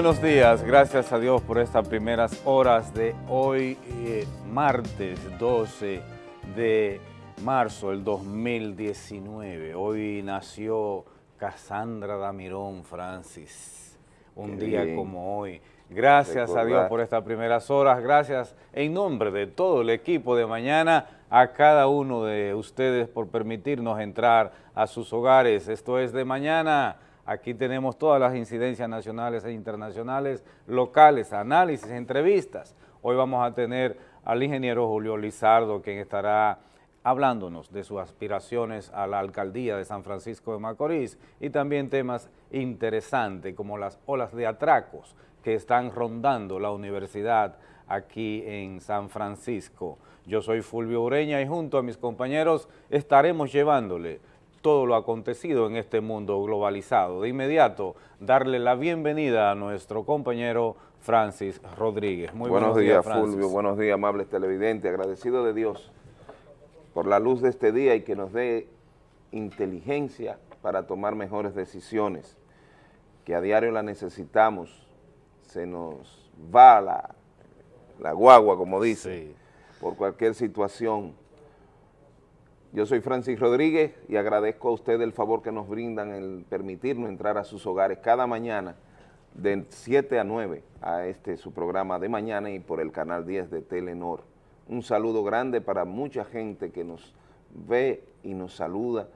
Buenos días, gracias a Dios por estas primeras horas de hoy, eh, martes 12 de marzo del 2019. Hoy nació Cassandra Damirón Francis, un Qué día bien. como hoy. Gracias a Dios por estas primeras horas, gracias en nombre de todo el equipo de mañana a cada uno de ustedes por permitirnos entrar a sus hogares. Esto es de mañana. Aquí tenemos todas las incidencias nacionales e internacionales, locales, análisis, entrevistas. Hoy vamos a tener al ingeniero Julio Lizardo, quien estará hablándonos de sus aspiraciones a la alcaldía de San Francisco de Macorís y también temas interesantes como las olas de atracos que están rondando la universidad aquí en San Francisco. Yo soy Fulvio Ureña y junto a mis compañeros estaremos llevándole todo lo acontecido en este mundo globalizado. De inmediato, darle la bienvenida a nuestro compañero Francis Rodríguez. Muy buenos, días. Fulvio. Buenos días, amables televidentes. Agradecido de Dios por la luz de este día y que nos dé inteligencia para tomar mejores decisiones, que a diario la necesitamos. Se nos va la, la guagua, como dice, Sí. por cualquier situación. Yo soy Francis Rodríguez y agradezco a ustedes el favor que nos brindan el permitirnos entrar a sus hogares cada mañana de 7 a 9 a este su programa de mañana y por el canal 10 de Telenor. Un saludo grande para mucha gente que nos ve y nos saluda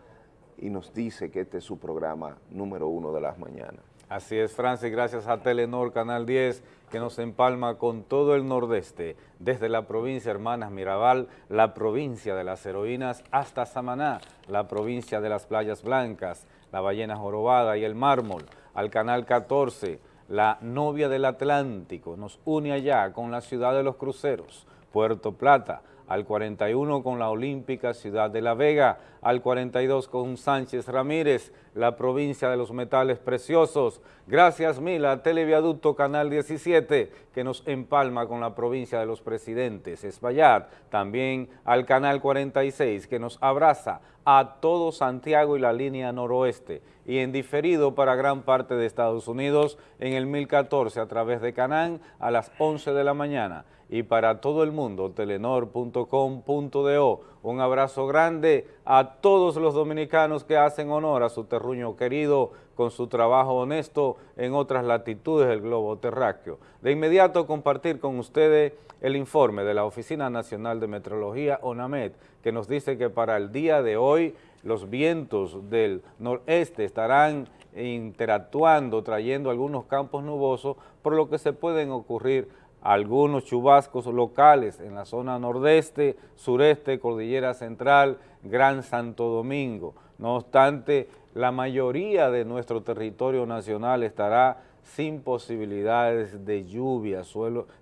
y nos dice que este es su programa número uno de las mañanas. Así es, Francis, gracias a Telenor Canal 10, que nos empalma con todo el nordeste, desde la provincia Hermanas Mirabal, la provincia de las heroínas, hasta Samaná, la provincia de las playas blancas, la ballena jorobada y el mármol, al Canal 14, la novia del Atlántico, nos une allá con la ciudad de los cruceros, Puerto Plata, al 41 con la Olímpica Ciudad de La Vega, al 42 con Sánchez Ramírez, la provincia de los metales preciosos. Gracias mil a Televiaducto Canal 17 que nos empalma con la provincia de los presidentes, Espaillat, también al Canal 46 que nos abraza a todo Santiago y la línea noroeste y en diferido para gran parte de Estados Unidos en el 1014 a través de Canán a las 11 de la mañana y para todo el mundo telenor.com.do. Un abrazo grande a todos los dominicanos que hacen honor a su terruño querido con su trabajo honesto en otras latitudes del globo terráqueo. De inmediato compartir con ustedes el informe de la Oficina Nacional de Meteorología, ONAMET, que nos dice que para el día de hoy los vientos del noreste estarán interactuando, trayendo algunos campos nubosos, por lo que se pueden ocurrir algunos chubascos locales en la zona nordeste, sureste, cordillera central, Gran Santo Domingo. No obstante, la mayoría de nuestro territorio nacional estará sin posibilidades de lluvia,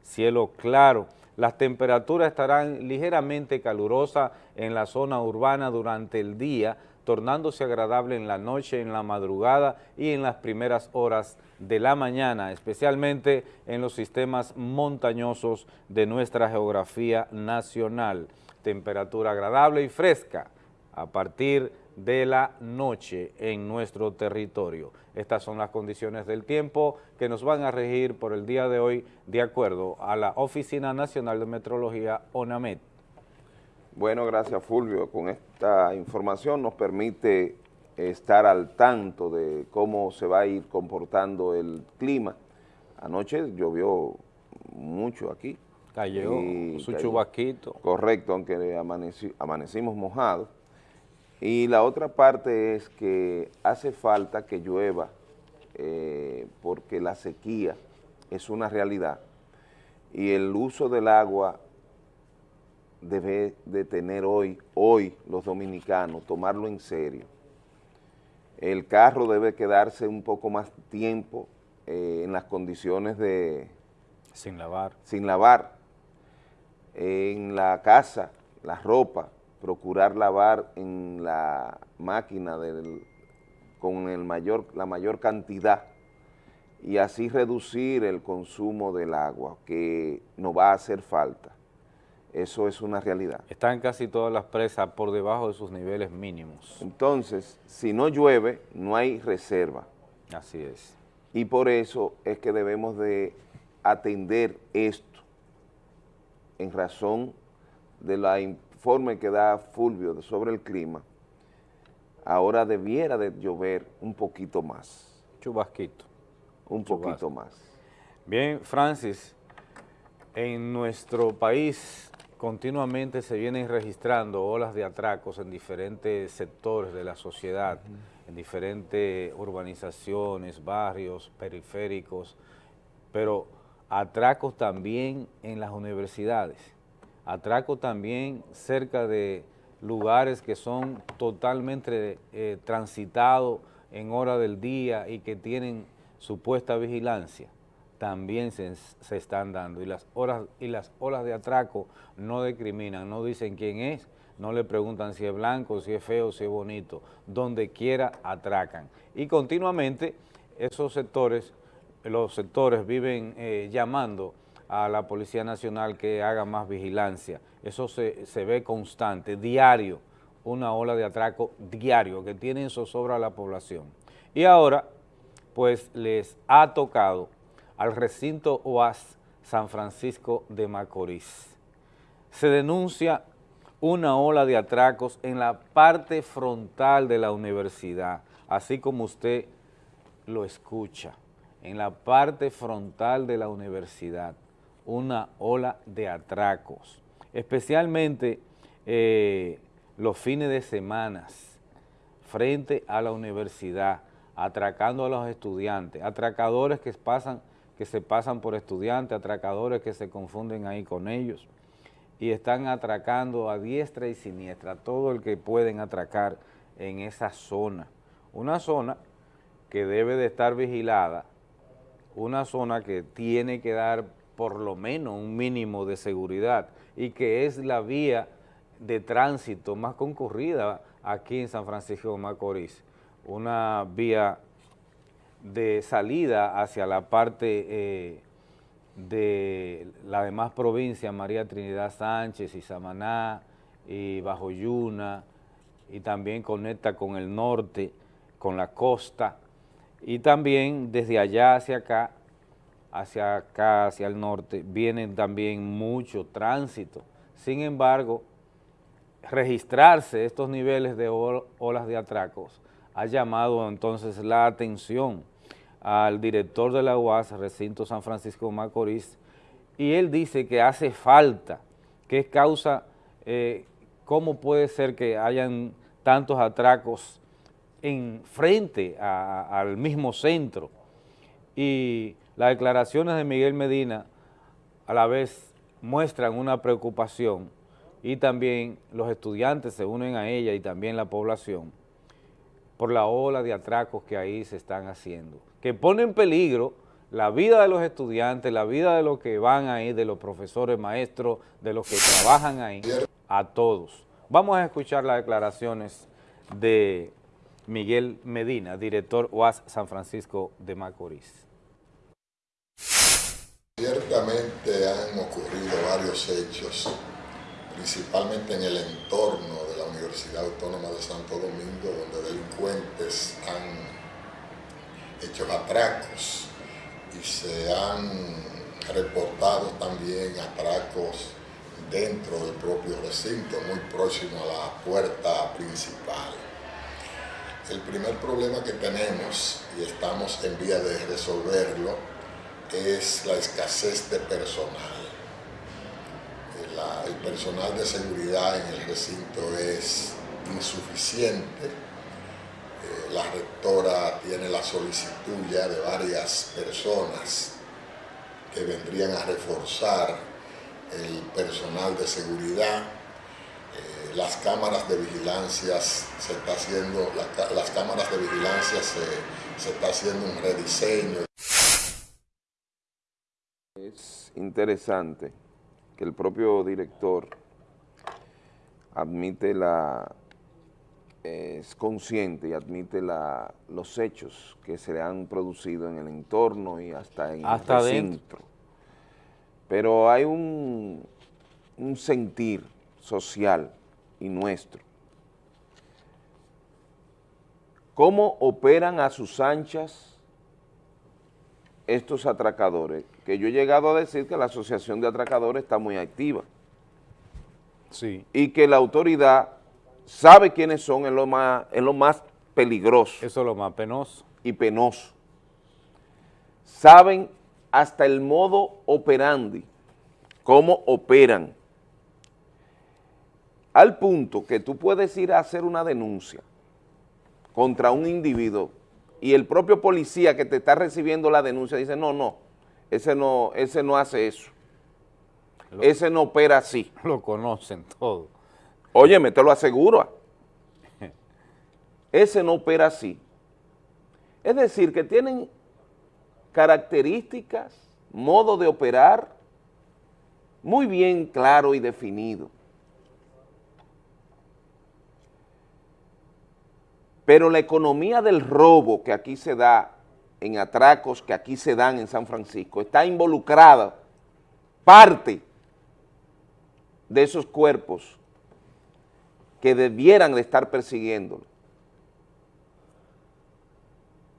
cielo claro. Las temperaturas estarán ligeramente calurosas en la zona urbana durante el día, tornándose agradable en la noche, en la madrugada y en las primeras horas de la mañana, especialmente en los sistemas montañosos de nuestra geografía nacional. Temperatura agradable y fresca a partir de la noche en nuestro territorio. Estas son las condiciones del tiempo que nos van a regir por el día de hoy de acuerdo a la Oficina Nacional de Metrología, ONAMET. Bueno, gracias Fulvio. Con esta información nos permite estar al tanto de cómo se va a ir comportando el clima. Anoche llovió mucho aquí. Cayó su cayó. chubasquito. Correcto, aunque amaneci- amanecimos mojados. Y la otra parte es que hace falta que llueva eh, porque la sequía es una realidad y el uso del agua debe de tener hoy, hoy los dominicanos, tomarlo en serio. El carro debe quedarse un poco más tiempo eh, en las condiciones de Sin lavar. sin lavar. En la casa, la ropa, procurar lavar en la máquina del- con el mayor, la mayor cantidad y así reducir el consumo del agua, que nos va a hacer falta. Eso es una realidad. Están casi todas las presas por debajo de sus niveles mínimos. Entonces, si no llueve, no hay reserva. Así es. y por eso es que debemos de atender esto en razón de la informe que da Fulvio sobre el clima, ahora debiera de llover un poquito más. Chubasquito. Un poquito más. Bien, Francis, en nuestro país continuamente se vienen registrando olas de atracos en diferentes sectores de la sociedad, en diferentes urbanizaciones, barrios, periféricos, pero atracos también en las universidades, atracos también cerca de lugares que son totalmente eh, transitados en hora del día y que tienen supuesta vigilancia, también se, están dando. Y las, horas, y las olas de atraco no discriminan, no dicen quién es, no le preguntan si es blanco, si es feo, si es bonito, donde quiera atracan. Y continuamente esos sectores los sectores viven eh, llamando a la Policía Nacional que haga más vigilancia. Eso se, ve constante, diario, una ola de atraco diario que tiene en zozobra a la población. Y ahora, pues les ha tocado al recinto OAS San Francisco de Macorís. Se denuncia una ola de atracos en la parte frontal de la universidad, así como usted lo escucha en la parte frontal de la universidad una ola de atracos, especialmente eh, los fines de semanas frente a la universidad, atracando a los estudiantes, atracadores que, pasan, que se pasan por estudiantes, atracadores que se confunden ahí con ellos y están atracando a diestra y siniestra, todo el que pueden atracar en esa zona. Una zona que debe de estar vigilada una zona que tiene que dar por lo menos un mínimo de seguridad y que es la vía de tránsito más concurrida aquí en San Francisco de Macorís, una vía de salida hacia la parte eh, de la demás provincias, María Trinidad Sánchez y Samaná y Bajo Yuna, y también conecta con el norte, con la costa, y también desde allá hacia acá, hacia acá, hacia el norte, vienen también mucho tránsito. Sin embargo, registrarse estos niveles de olas de atracos ha llamado entonces la atención al director de la UAS, Recinto San Francisco Macorís, y él dice que hace falta, que es causa, eh, cómo puede ser que hayan tantos atracos en frente al mismo centro y las declaraciones de Miguel Medina a la vez muestran una preocupación y también los estudiantes se unen a ella y también la población por la ola de atracos que ahí se están haciendo, que pone en peligro la vida de los estudiantes, la vida de los que van ahí, de los profesores, maestros, de los que trabajan ahí, a todos. Vamos a escuchar las declaraciones de Miguel Medina, director UAS San Francisco de Macorís. Ciertamente han ocurrido varios hechos, principalmente en el entorno de la Universidad Autónoma de Santo Domingo, donde delincuentes han hecho atracos y se han reportado también atracos dentro del propio recinto, muy próximo a la puerta principal. El primer problema que tenemos, y estamos en vía de resolverlo, es la escasez de personal. El, personal de seguridad en el recinto es insuficiente. Eh, la rectora tiene la solicitud ya de varias personas que vendrían a reforzar el personal de seguridad eh, las cámaras de vigilancia se está haciendo, las cámaras de vigilancia se, está haciendo un rediseño. Es interesante que el propio director admite la, es consciente y admite la, los hechos que se le han producido en el entorno y hasta en hasta el centro. Pero hay un, un sentir social y nuestro. ¿Cómo operan a sus anchas estos atracadores, que yo he llegado a decir que la asociación de atracadores está muy activa. Sí. Y que la autoridad sabe quiénes son en lo más, en lo más peligroso. Eso es lo más penoso. Y penoso. Saben hasta el modo operandi, cómo operan. Al punto que tú puedes ir a hacer una denuncia contra un individuo y el propio policía que te está recibiendo la denuncia dice, no, no, ese no, ese no hace eso. ese no opera así. Lo conocen todo. Óyeme, te lo aseguro. Ese no opera así. Es decir, que tienen características, modo de operar muy bien claro y definido. Pero la economía del robo que aquí se da, en atracos que aquí se dan en San Francisco, está involucrada parte de esos cuerpos que debieran de estar persiguiéndolo.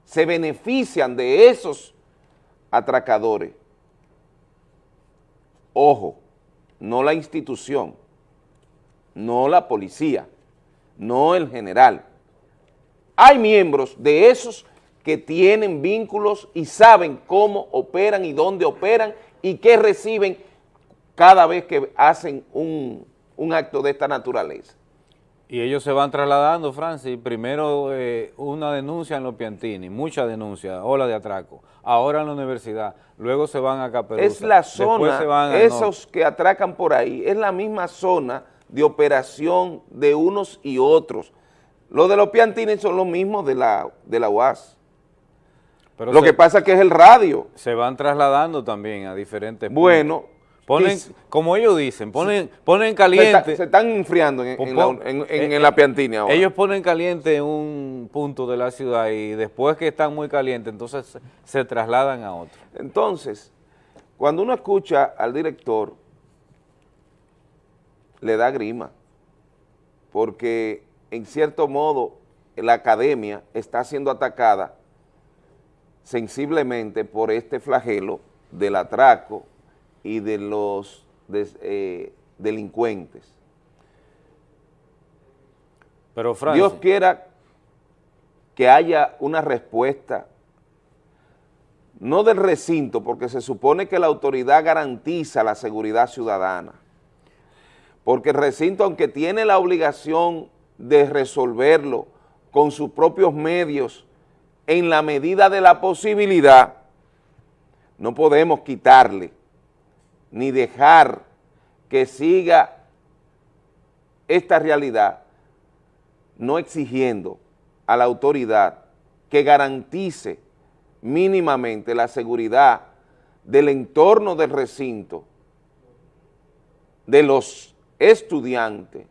Se benefician de esos atracadores. Ojo, no la institución, no la policía, no el general, hay miembros de esos que tienen vínculos y saben cómo operan y dónde operan y qué reciben cada vez que hacen un, acto de esta naturaleza. Y ellos se van trasladando, Francis, primero eh, una denuncia en los Piantini, muchas denuncias, ola de atraco, ahora en la universidad, luego se van a Caperuza. Es la zona, esos que atracan por ahí, es la misma zona de operación de unos y otros, los de los piantines son los mismos de la, de la UAS. Pero Lo que pasa es que es el radio. Se van trasladando también a diferentes Bueno. Ponen, como ellos dicen, ponen, ponen caliente. Se, están enfriando en, en, la, Piantina ahora. Ellos ponen caliente en un punto de la ciudad y después que están muy calientes, entonces se, se trasladan a otro. Entonces, cuando uno escucha al director, le da grima, porque en cierto modo, la academia está siendo atacada sensiblemente por este flagelo del atraco y de los eh, delincuentes. Pero Dios quiera que haya una respuesta, no del recinto, porque se supone que la autoridad garantiza la seguridad ciudadana, porque el recinto, aunque tiene la obligación de resolverlo con sus propios medios en la medida de la posibilidad, no podemos quitarle ni dejar que siga esta realidad no exigiendo a la autoridad que garantice mínimamente la seguridad del entorno del recinto, de los estudiantes,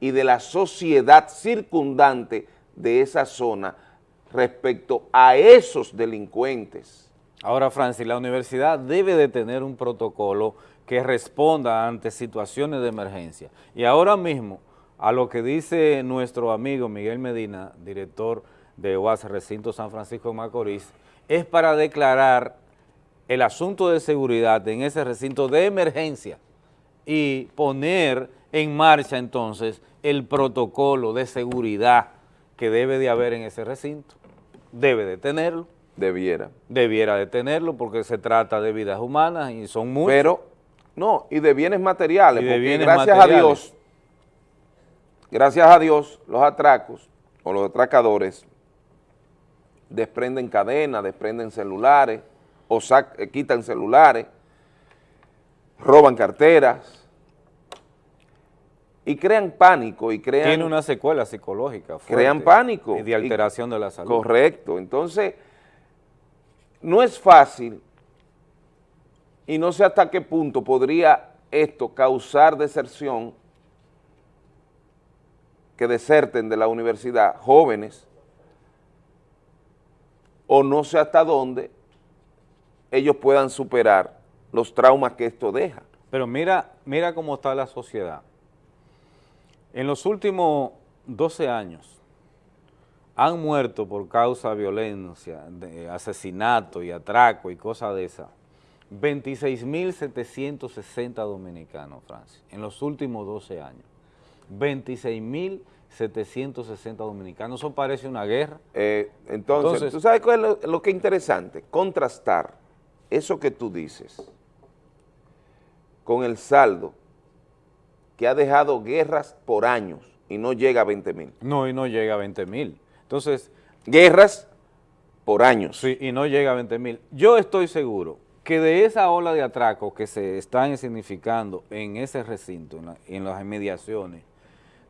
y de la sociedad circundante de esa zona respecto a esos delincuentes. Ahora, Francis, la universidad debe de tener un protocolo que responda ante situaciones de emergencia. Y ahora mismo, a lo que dice nuestro amigo Miguel Medina, director de UAS Recinto San Francisco de Macorís, es para declarar el asunto de seguridad en ese recinto de emergencia y poner en marcha entonces el protocolo de seguridad que debe de haber en ese recinto. Debe de tenerlo. Debiera. Debiera de tenerlo porque se trata de vidas humanas y son muchas. Pero, no, y de bienes materiales, porque gracias a Dios, gracias a Dios, los atracos o los atracadores desprenden cadenas, desprenden celulares o quitan celulares, roban carteras, y crean pánico y crean... Tiene una secuela psicológica Crean pánico. Y de alteración de la salud. Correcto. Entonces, no es fácil y no sé hasta qué punto podría esto causar deserción, que deserten de la universidad jóvenes, o no sé hasta dónde ellos puedan superar los traumas que esto deja. Pero mira, mira cómo está la sociedad. En los últimos 12 años han muerto por causa de violencia, de asesinato y atraco y cosas de esas, 26.760 dominicanos, Francia, en los últimos 12 años. 26.760 dominicanos, eso parece una guerra. Eh, entonces, ¿tú sabes cuál es lo que es interesante? Contrastar eso que tú dices con el saldo que ha dejado guerras por años y no llega a 20 mil. No, y no llega a 20 mil. Entonces... Guerras por años. Sí, y no llega a 20 mil. Yo estoy seguro que de esa ola de atracos que se están significando en ese recinto, en, las inmediaciones,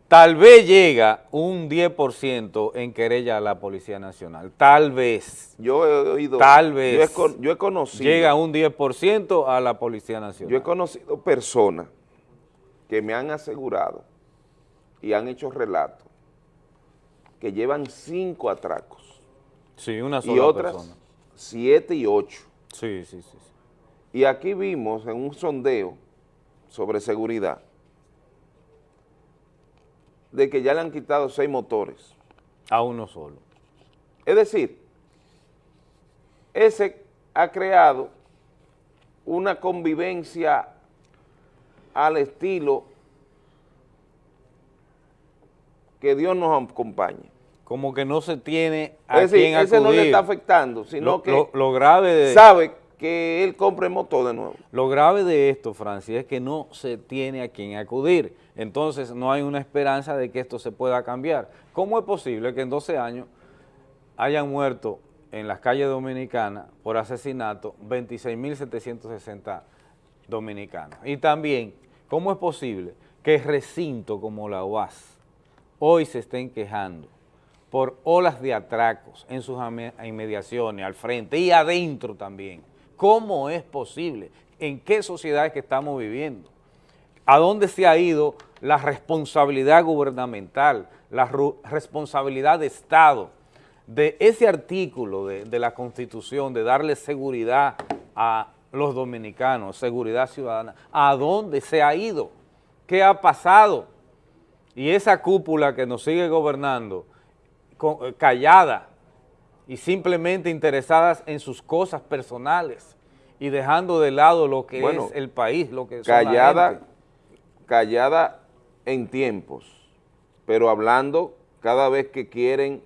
tal vez llega un 10% en querella a la Policía Nacional, tal vez. Yo he oído. Tal vez. Yo he, yo he conocido. Llega un 10% a la Policía Nacional. Yo he conocido personas que me han asegurado y han hecho relatos que llevan cinco atracos. Sí, una sola Y otras siete y ocho. Sí, sí, sí, Y aquí vimos en un sondeo sobre seguridad de que ya le han quitado seis motores. A uno solo. Es decir, ese ha creado una convivencia al estilo que Dios nos acompañe. Como que no se tiene a es decir, ese no le está afectando, sino que lo, grave de, sabe que él compre motor de nuevo. Lo grave de esto, Francis, es que no se tiene a quien acudir. Entonces no hay una esperanza de que esto se pueda cambiar. ¿Cómo es posible que en 12 años hayan muerto en las calles dominicanas por asesinato 26.760 dominicanos? Y también, ¿cómo es posible que recinto como la UAS hoy se estén quejando por olas de atracos en sus inmediaciones, al frente y adentro también. ¿Cómo es posible? ¿En qué sociedad es que estamos viviendo? ¿A dónde se ha ido la responsabilidad gubernamental, la responsabilidad de Estado, de ese artículo de, de la Constitución, de darle seguridad a los dominicanos, seguridad ciudadana? ¿A dónde se ha ido? ¿Qué ha pasado? y esa cúpula que nos sigue gobernando, eh, callada y simplemente interesadas en sus cosas personales y dejando de lado lo que es el país, lo que callada, callada en tiempos, pero hablando cada vez que quieren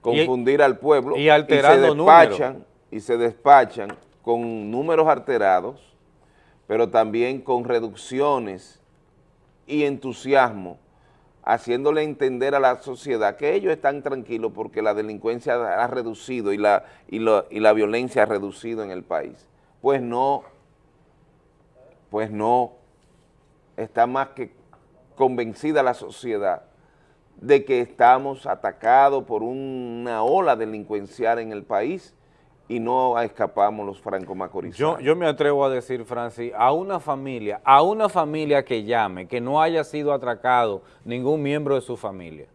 confundir al pueblo y, alterando y se despachan y se despachan con números alterados, pero también con reducciones y entusiasmo, haciéndole entender a la sociedad que ellos están tranquilos porque la delincuencia ha reducido y la, y, y la violencia ha reducido en el país. Pues no, pues no, está más que convencida la sociedad de que estamos atacados por una ola delincuencial en el país y no escapamos los franco-macorizanos. Yo, yo me atrevo a decir, Francis, a una familia, a una familia que llame, que no haya sido atracado ningún miembro de su familia,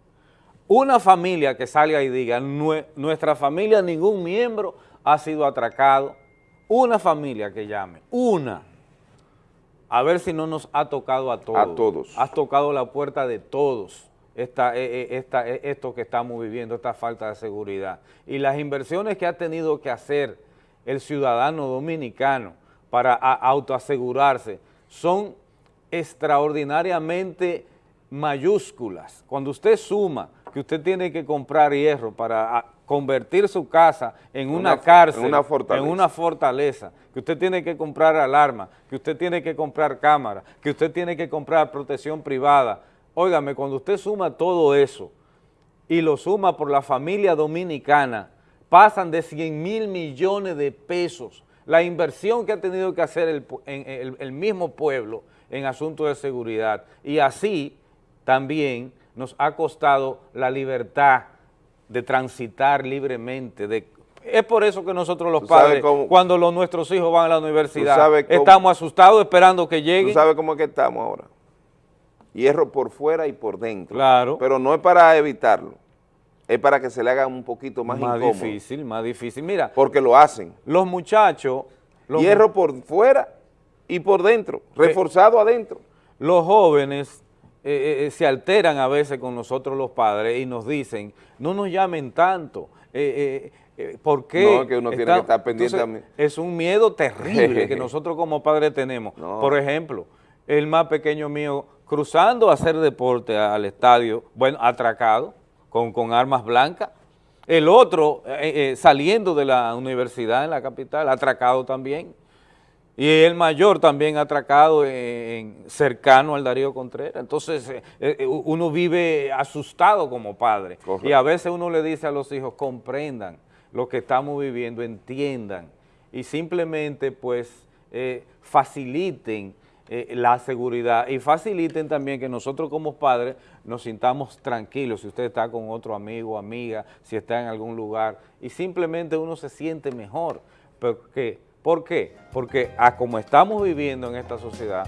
una familia que salga y diga, nuestra familia, ningún miembro ha sido atracado, una familia que llame, una, a ver si no nos ha tocado a todos. A todos. Has tocado la puerta de todos esta, eh, eh, esta, eh, esto que estamos viviendo, esta falta de seguridad. Y las inversiones que ha tenido que hacer el ciudadano dominicano para autoasegurarse son extraordinariamente mayúsculas. Cuando usted suma que usted tiene que comprar hierro para convertir su casa en una, cárcel, en una, fortaleza. en una fortaleza, que usted tiene que comprar alarma, que usted tiene que comprar cámara, que usted tiene que comprar protección privada, Óigame, cuando usted suma todo eso y lo suma por la familia dominicana, pasan de 100 mil millones de pesos la inversión que ha tenido que hacer el, mismo pueblo en asuntos de seguridad y así también nos ha costado la libertad de transitar libremente, de es por eso que nosotros los padres, cuando los, nuestros hijos van a la universidad, estamos asustados esperando que lleguen. ¿Tú sabes cómo es que estamos ahora? Hierro por fuera y por dentro. Claro. Pero no es para evitarlo, es para que se le haga un poquito más, más difícil, más difícil. Mira. Porque lo hacen. Los muchachos. hierro por fuera y por dentro, reforzado adentro. Los jóvenes eh, eh, se alteran a veces con nosotros los padres y nos dicen, no nos llamen tanto, eh, ¿por qué? No, que uno tiene que estar pendiente a mí. Es un miedo terrible que nosotros como padres tenemos. Por ejemplo, el más pequeño mío cruzando a hacer deporte al estadio, bueno, atracado, con, con armas blancas, el otro saliendo de la universidad en la capital, atracado también. Y el mayor también atracado en, cercano al Darío Contreras. Entonces, eh, eh, uno vive asustado como padre. Y a veces uno le dice a los hijos, comprendan lo que estamos viviendo, entiendan. Y simplemente, pues, eh, la seguridad y faciliten también que nosotros como padres nos sintamos tranquilos, si usted está con otro amigo, amiga, si está en algún lugar, y simplemente uno se siente mejor, porque ¿Por qué? Porque a como estamos viviendo en esta sociedad,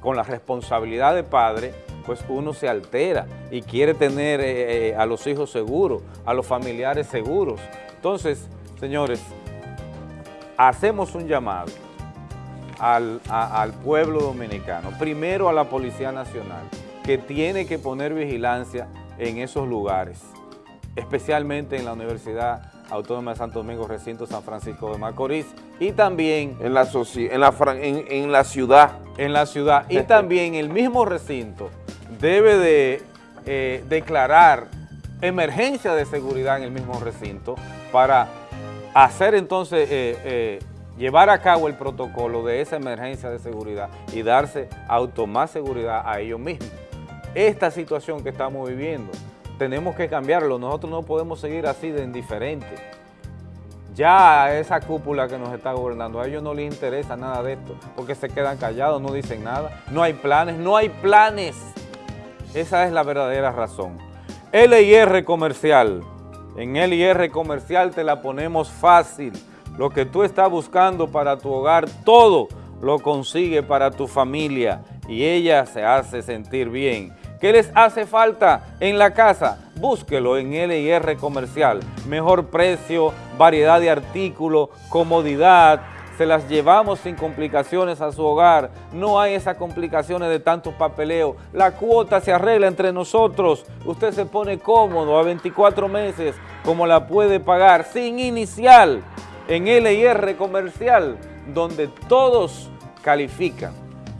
con la responsabilidad de padre, pues uno se altera y quiere tener eh, eh, a los hijos seguros, a los familiares seguros. Entonces, señores, hacemos un llamado al, al pueblo dominicano, primero a la Policía Nacional, que tiene que poner vigilancia en esos lugares, especialmente en la Universidad Autónoma de Santo Domingo, recinto San Francisco de Macorís, y también... En la, en la, en, la ciudad. En la ciudad, y también el mismo recinto debe de eh, declarar emergencia de seguridad en el mismo recinto para hacer entonces, eh, eh, llevar a cabo el protocolo de esa emergencia de seguridad y darse auto más seguridad a ellos mismos. Esta situación que estamos viviendo tenemos que cambiarlo. Nosotros no podemos seguir así de indiferente. Ya esa cúpula que nos está gobernando, a ellos no les interesa nada de esto, porque se quedan callados, no dicen nada. No hay planes, no hay planes. Esa es la verdadera razón. LIR Comercial. En LIR Comercial te la ponemos fácil. Lo que tú estás buscando para tu hogar, todo lo consigue para tu familia y ella se hace sentir bien. ¿Qué les hace falta en la casa? Búsquelo en LIR Comercial. Mejor precio, variedad de artículos, comodidad, se las llevamos sin complicaciones a su hogar, no hay esas complicaciones de tantos papeleos, la cuota se arregla entre nosotros, usted se pone cómodo a 24 meses como la puede pagar sin inicial en LIR Comercial, donde todos califican.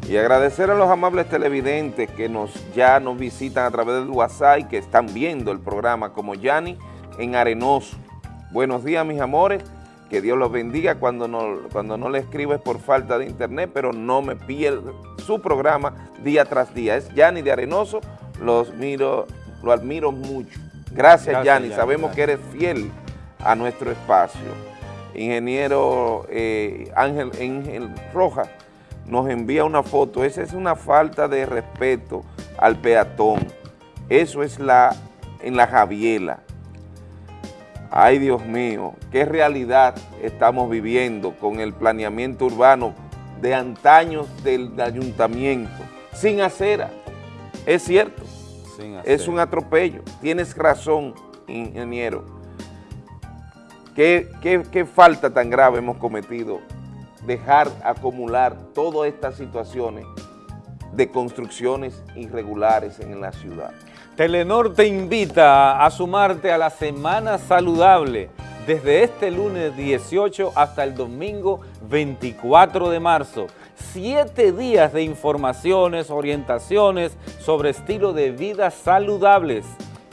Y agradecer a los amables televidentes que nos ya nos visitan a través del WhatsApp y que están viendo el programa como Yanni en Arenoso. Buenos días, mis amores. Que Dios los bendiga cuando no, cuando no le escribes por falta de internet, pero no me pierdo su programa día tras día. Es Yanni de Arenoso, los miro, lo admiro mucho. Gracias, Yanni. Sabemos que eres fiel a nuestro espacio. Ingeniero eh, Ángel, Ángel Rojas, nos envía una foto, esa es una falta de respeto al peatón. Eso es la en la Javiela. Ay, Dios mío, qué realidad estamos viviendo con el planeamiento urbano de antaños del ayuntamiento, sin acera. Es cierto, es un atropello. Tienes razón, ingeniero. ¿Qué, qué falta tan grave hemos cometido dejar acumular todas estas situaciones de construcciones irregulares en la ciudad. Telenor te invita a sumarte a la Semana Saludable desde este lunes 18 hasta el domingo 24 de marzo. Siete días de informaciones, orientaciones sobre estilo de vida saludables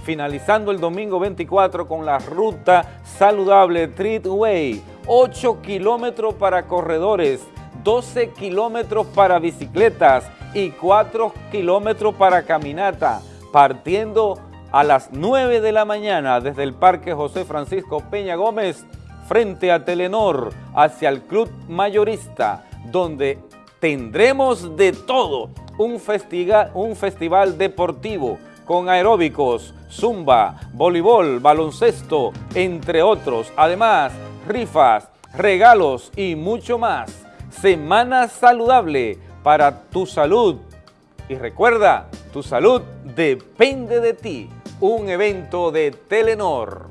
finalizando el domingo 24 con la ruta saludable Treatway, 8 kilómetros para corredores, 12 kilómetros para bicicletas y 4 kilómetros para caminata, partiendo a las 9 de la mañana desde el Parque José Francisco Peña Gómez frente a Telenor hacia el Club Mayorista, donde tendremos de todo, un, un festival deportivo, con aeróbicos, zumba, voleibol, baloncesto, entre otros. Además, rifas, regalos y mucho más. Semana saludable para tu salud. Y recuerda, tu salud depende de ti. Un evento de Telenor.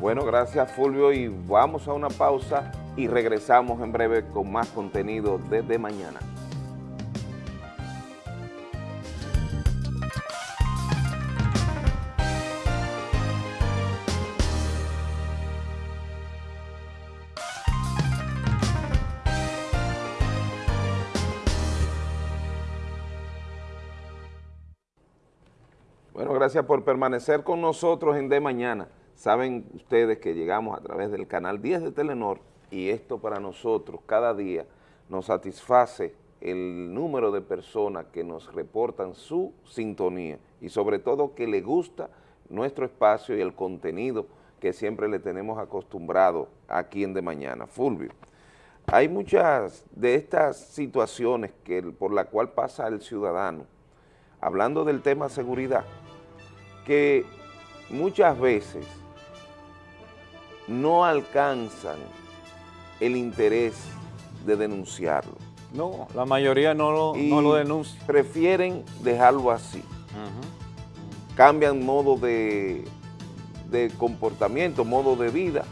Bueno, gracias Fulvio y vamos a una pausa y regresamos en breve con más contenido desde mañana. Gracias por permanecer con nosotros en De Mañana. Saben ustedes que llegamos a través del canal 10 de Telenor y esto para nosotros cada día nos satisface el número de personas que nos reportan su sintonía y sobre todo que le gusta nuestro espacio y el contenido que siempre le tenemos acostumbrado aquí en De Mañana. Fulvio, hay muchas de estas situaciones que, por la cual pasa el ciudadano, hablando del tema seguridad, que muchas veces no alcanzan el interés de denunciarlo. No, la mayoría no lo, no lo denuncia. prefieren dejarlo así. Cambian modo de, de comportamiento, modo de vida,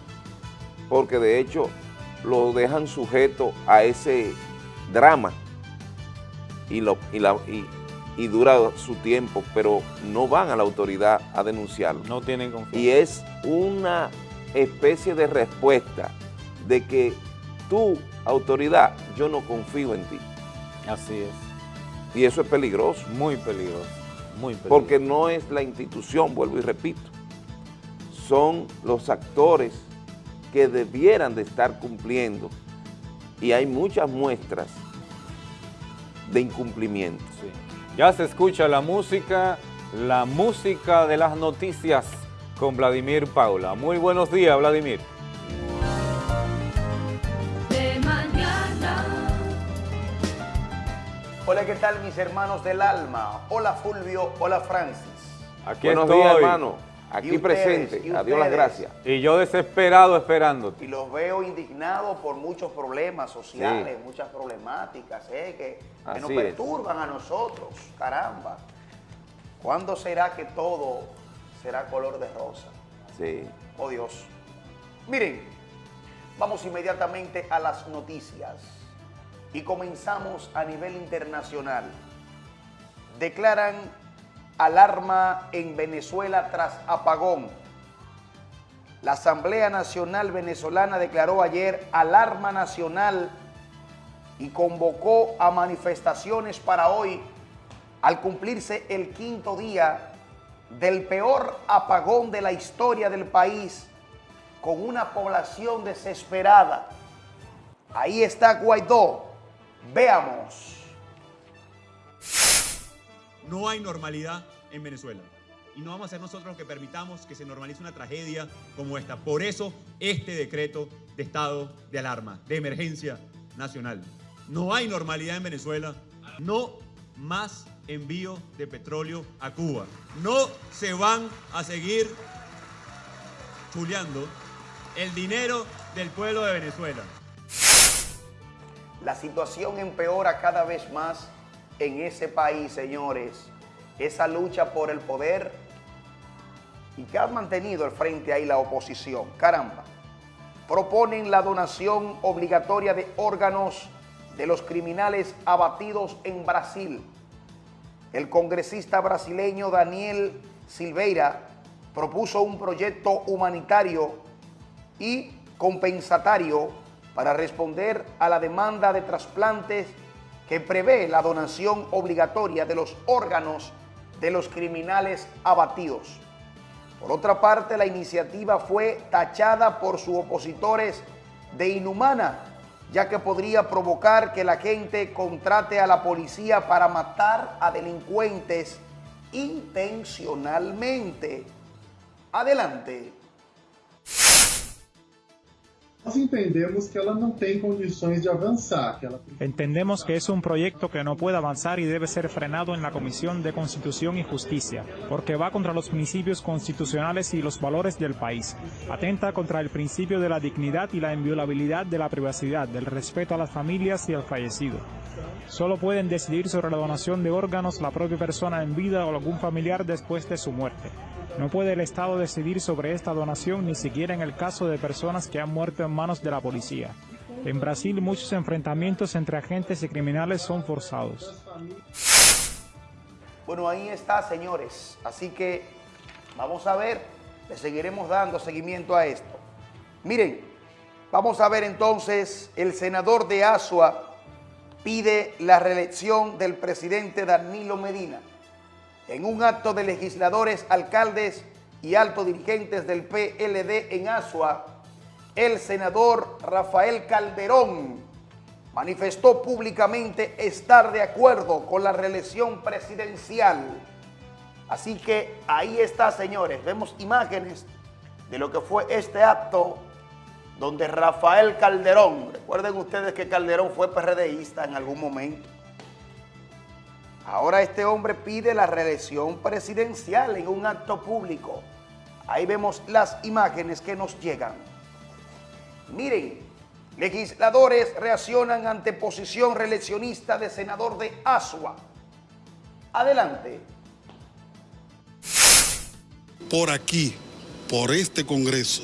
porque de hecho lo dejan sujeto a ese drama y, lo, y, la, y, y dura su tiempo, pero no van a la autoridad a denunciarlo. No tienen confianza. Y es una especie de respuesta de que tu autoridad, yo no confío en ti. Así es. Y eso es peligroso. Muy peligroso, muy peligroso. Porque no es la institución, vuelvo y repito, son los actores que debieran de estar cumpliendo y hay muchas muestras de incumplimiento. Sí. Ya se escucha la música, la música de las noticias con Vladimir Paula. Muy buenos días, Vladimir. De mañana. Hola, ¿qué tal mis hermanos del alma? Hola Fulvio, hola Francis. Aquí Buenos estoy. días, hermano. Aquí Y ustedes, presente. y Adiós las gracias. Y yo desesperado esperándote. Y los veo indignados por muchos problemas sociales, muchas problemáticas eh, que, que nos es. perturban a nosotros. Caramba. ¿Cuándo será que todo será color de rosa? Sí. Oh Dios. Miren, vamos inmediatamente a las noticias y comenzamos a nivel internacional. Declaran alarma en Venezuela tras apagón. La Asamblea Nacional Venezolana declaró ayer alarma nacional y convocó a manifestaciones para hoy al cumplirse el quinto día del peor apagón de la historia del país con una población desesperada. Ahí está Guaidó. Veamos. No hay normalidad en Venezuela. Y no vamos a ser nosotros los que permitamos que se normalice una tragedia como esta. Por eso, este decreto de estado de alarma, de emergencia nacional. No hay normalidad en Venezuela. No más envío de petróleo a Cuba. No se van a seguir chuleando el dinero del pueblo de Venezuela. La situación empeora cada vez más en ese país, señores. Esa lucha por el poder y que ha mantenido al frente ahí la oposición. Caramba. Proponen la donación obligatoria de órganos de los criminales abatidos en Brasil. El congresista brasileño Daniel Silveira propuso un proyecto humanitario y compensatario para responder a la demanda de trasplantes que prevé la donación obligatoria de los órganos de los criminales abatidos. Por otra parte, la iniciativa fue tachada por sus opositores de inhumana, ya que podría provocar que la gente contrate a la policía para matar a delincuentes intencionalmente. Adelante. Nós entendemos que ela não tem condições de avançar, que ela precisa Entendemos que es un proyecto que no puede avanzar y debe ser frenado en la Comisión de Constitución y Justicia, porque va contra los principios constitucionales y los valores del país. Atenta contra el principio de la dignidad y la inviolabilidad de la privacidad, del respeto a las familias y al fallecido. Solo pueden decidir sobre la donación de órganos la propia persona en vida o algún familiar después de su muerte. No puede el Estado decidir sobre esta donación ni siquiera en el caso de personas que han muerto en manos de la policía. En Brasil muchos enfrentamientos entre agentes y criminales son forzados. Bueno, ahí está, señores. Así que vamos a ver, le seguiremos dando seguimiento a esto. Miren, vamos a ver entonces, el senador de Asua pide la reelección del presidente Danilo Medina. En un acto de legisladores, alcaldes y altos dirigentes del PLD en Asua, el senador Rafael Calderón manifestó públicamente estar de acuerdo con la reelección presidencial. Así que ahí está, señores, vemos imágenes de lo que fue este acto donde Rafael Calderón, recuerden ustedes que Calderón fue PRDista en algún momento, ahora este hombre pide la reelección presidencial en un acto público. Ahí vemos las imágenes que nos llegan. Miren, legisladores reaccionan ante posición reeleccionista de senador de Asua. Adelante. Por aquí, por este Congreso,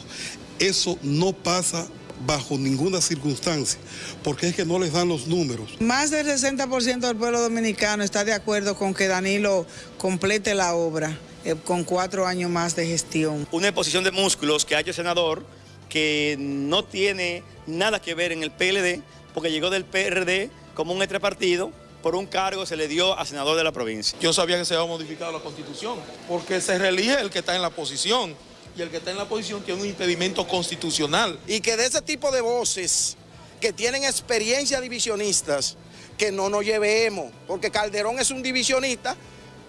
eso no pasa bajo ninguna circunstancia, porque es que no les dan los números. Más del 60% del pueblo dominicano está de acuerdo con que Danilo complete la obra eh, con cuatro años más de gestión. Una exposición de músculos que ha hecho el senador que no tiene nada que ver en el PLD, porque llegó del PRD como un partido por un cargo se le dio a senador de la provincia. Yo sabía que se había modificado la constitución, porque se reelige el que está en la posición y el que está en la posición tiene un impedimento constitucional. Y que de ese tipo de voces que tienen experiencia divisionistas, que no nos llevemos, porque Calderón es un divisionista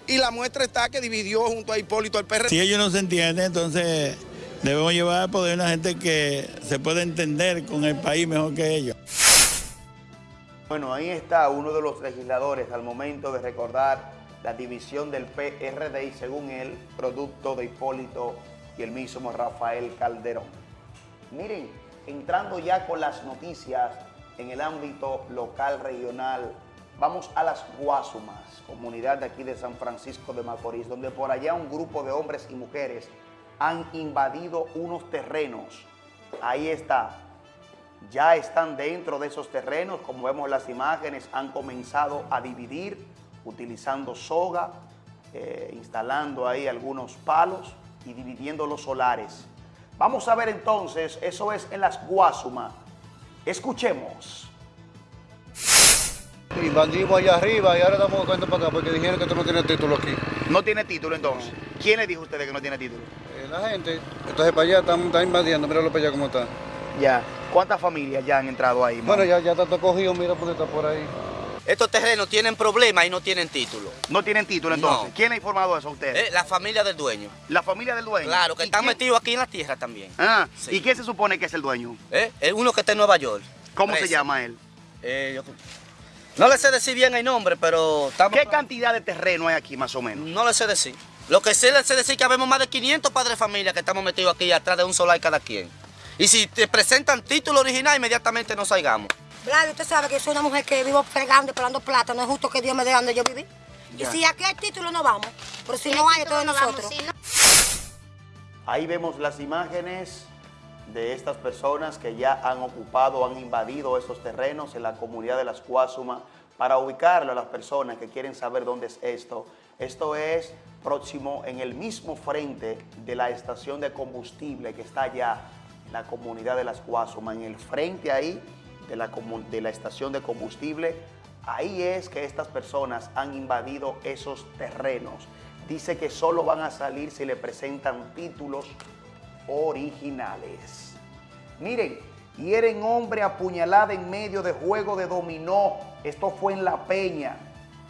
y la muestra está que dividió junto a Hipólito al PRD. Si ellos no se entienden, entonces debemos llevar al poder una gente que se puede entender con el país mejor que ellos. Bueno, ahí está uno de los legisladores al momento de recordar la división del PRD y según él, producto de Hipólito y el mismo Rafael Calderón. Miren, entrando ya con las noticias en el ámbito local, regional, vamos a las Guasumas, comunidad de aquí de San Francisco de Macorís, donde por allá un grupo de hombres y mujeres han invadido unos terrenos. Ahí está, ya están dentro de esos terrenos, como vemos en las imágenes, han comenzado a dividir utilizando soga, eh, instalando ahí algunos palos y dividiendo los solares. Vamos a ver entonces, eso es en las Guasuma. Escuchemos. Invadimos allá arriba y ahora estamos buscando para acá porque dijeron que esto no tiene título aquí. ¿No tiene título entonces? ¿Quién le dijo a ustedes que no tiene título? Eh, la gente. Entonces para allá están, están invadiendo, míralo para allá cómo está. Ya. ¿Cuántas familias ya han entrado ahí? Bueno, ya, ya está todo cogido, mira porque está por ahí. Estos terrenos tienen problemas y no tienen título. ¿No tienen título entonces? No. ¿Quién ha informado eso a ustedes? Eh, la familia del dueño. ¿La familia del dueño? Claro, que ¿Y están quién? metidos aquí en la tierra también. Ah, Sí. ¿y quién se supone que es el dueño? Eh, Es uno que está en Nueva York. ¿Cómo se llama él? Eh, yo- No le sé decir bien el nombre, pero estamos... ¿Qué cantidad de terreno hay aquí más o menos? No le sé decir. Lo que sí le sé decir es que habemos más de 500 padres de familia que estamos metidos aquí atrás de un solar cada quien. Y si te presentan título original, inmediatamente nos salgamos. Claro, usted sabe que yo soy una mujer que vivo fregando y pelando plata. No es justo que Dios me dé donde yo viví. Ya. Y si aquí hay título, no vamos. Pero si no hay, entonces nosotros. Ahí vemos las imágenes de estas personas que ya han ocupado, han invadido esos terrenos en la comunidad de las Cuásuma para ubicarlo a las personas que quieren saber dónde es esto. Esto es próximo en el mismo frente de la estación de combustible que está allá en la comunidad de las Cuásuma, en el frente ahí de la, estación de combustible. Ahí es que estas personas han invadido esos terrenos. Dice que solo van a salir si le presentan títulos originales. Miren, hieren hombre apuñalada en medio de juego de dominó. Esto fue en La Peña.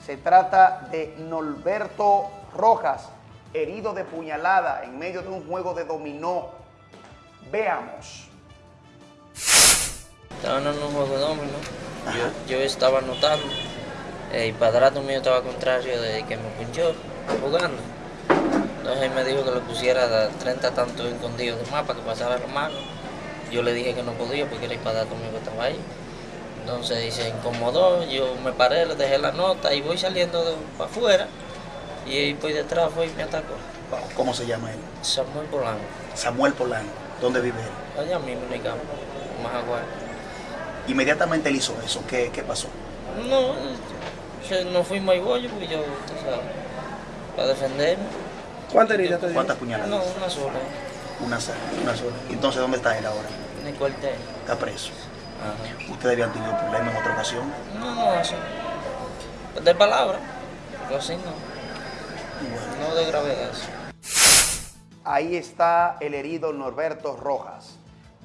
Se trata de Norberto Rojas, herido de puñalada en medio de un juego de dominó. Veamos. Estaban en un juego de dominó. Yo, yo estaba anotando. eh, y padrato mío estaba contrario de que me punchó jugando. Entonces él me dijo que le pusiera 30 tantos escondidos de más para que pasara la mano. Yo le dije que no podía porque era el padrato mío que estaba ahí. Entonces se incomodó, yo me paré, le dejé la nota y voy saliendo de, para afuera. Y él por detrás fue y me atacó. ¿Cómo se llama él? Samuel Polanco. Samuel Polanco. ¿Dónde vive él? Allá mismo en el campo, en Majagual. Inmediatamente él hizo eso. ¿Qué, qué pasó? No, no fuimos al bollo, pues yo, para defenderme. ¿Cuántas heridas te dio? ¿Cuántas puñaladas? No, una sola, Una sola. Una sola. Entonces, ¿dónde está él ahora? en el cuartel. Está preso. Ajá. ¿Ustedes habían tenido problemas en otra ocasión? No, no, así. De palabra, pero así no. no de gravedad. Ahí está el herido Norberto Rojas.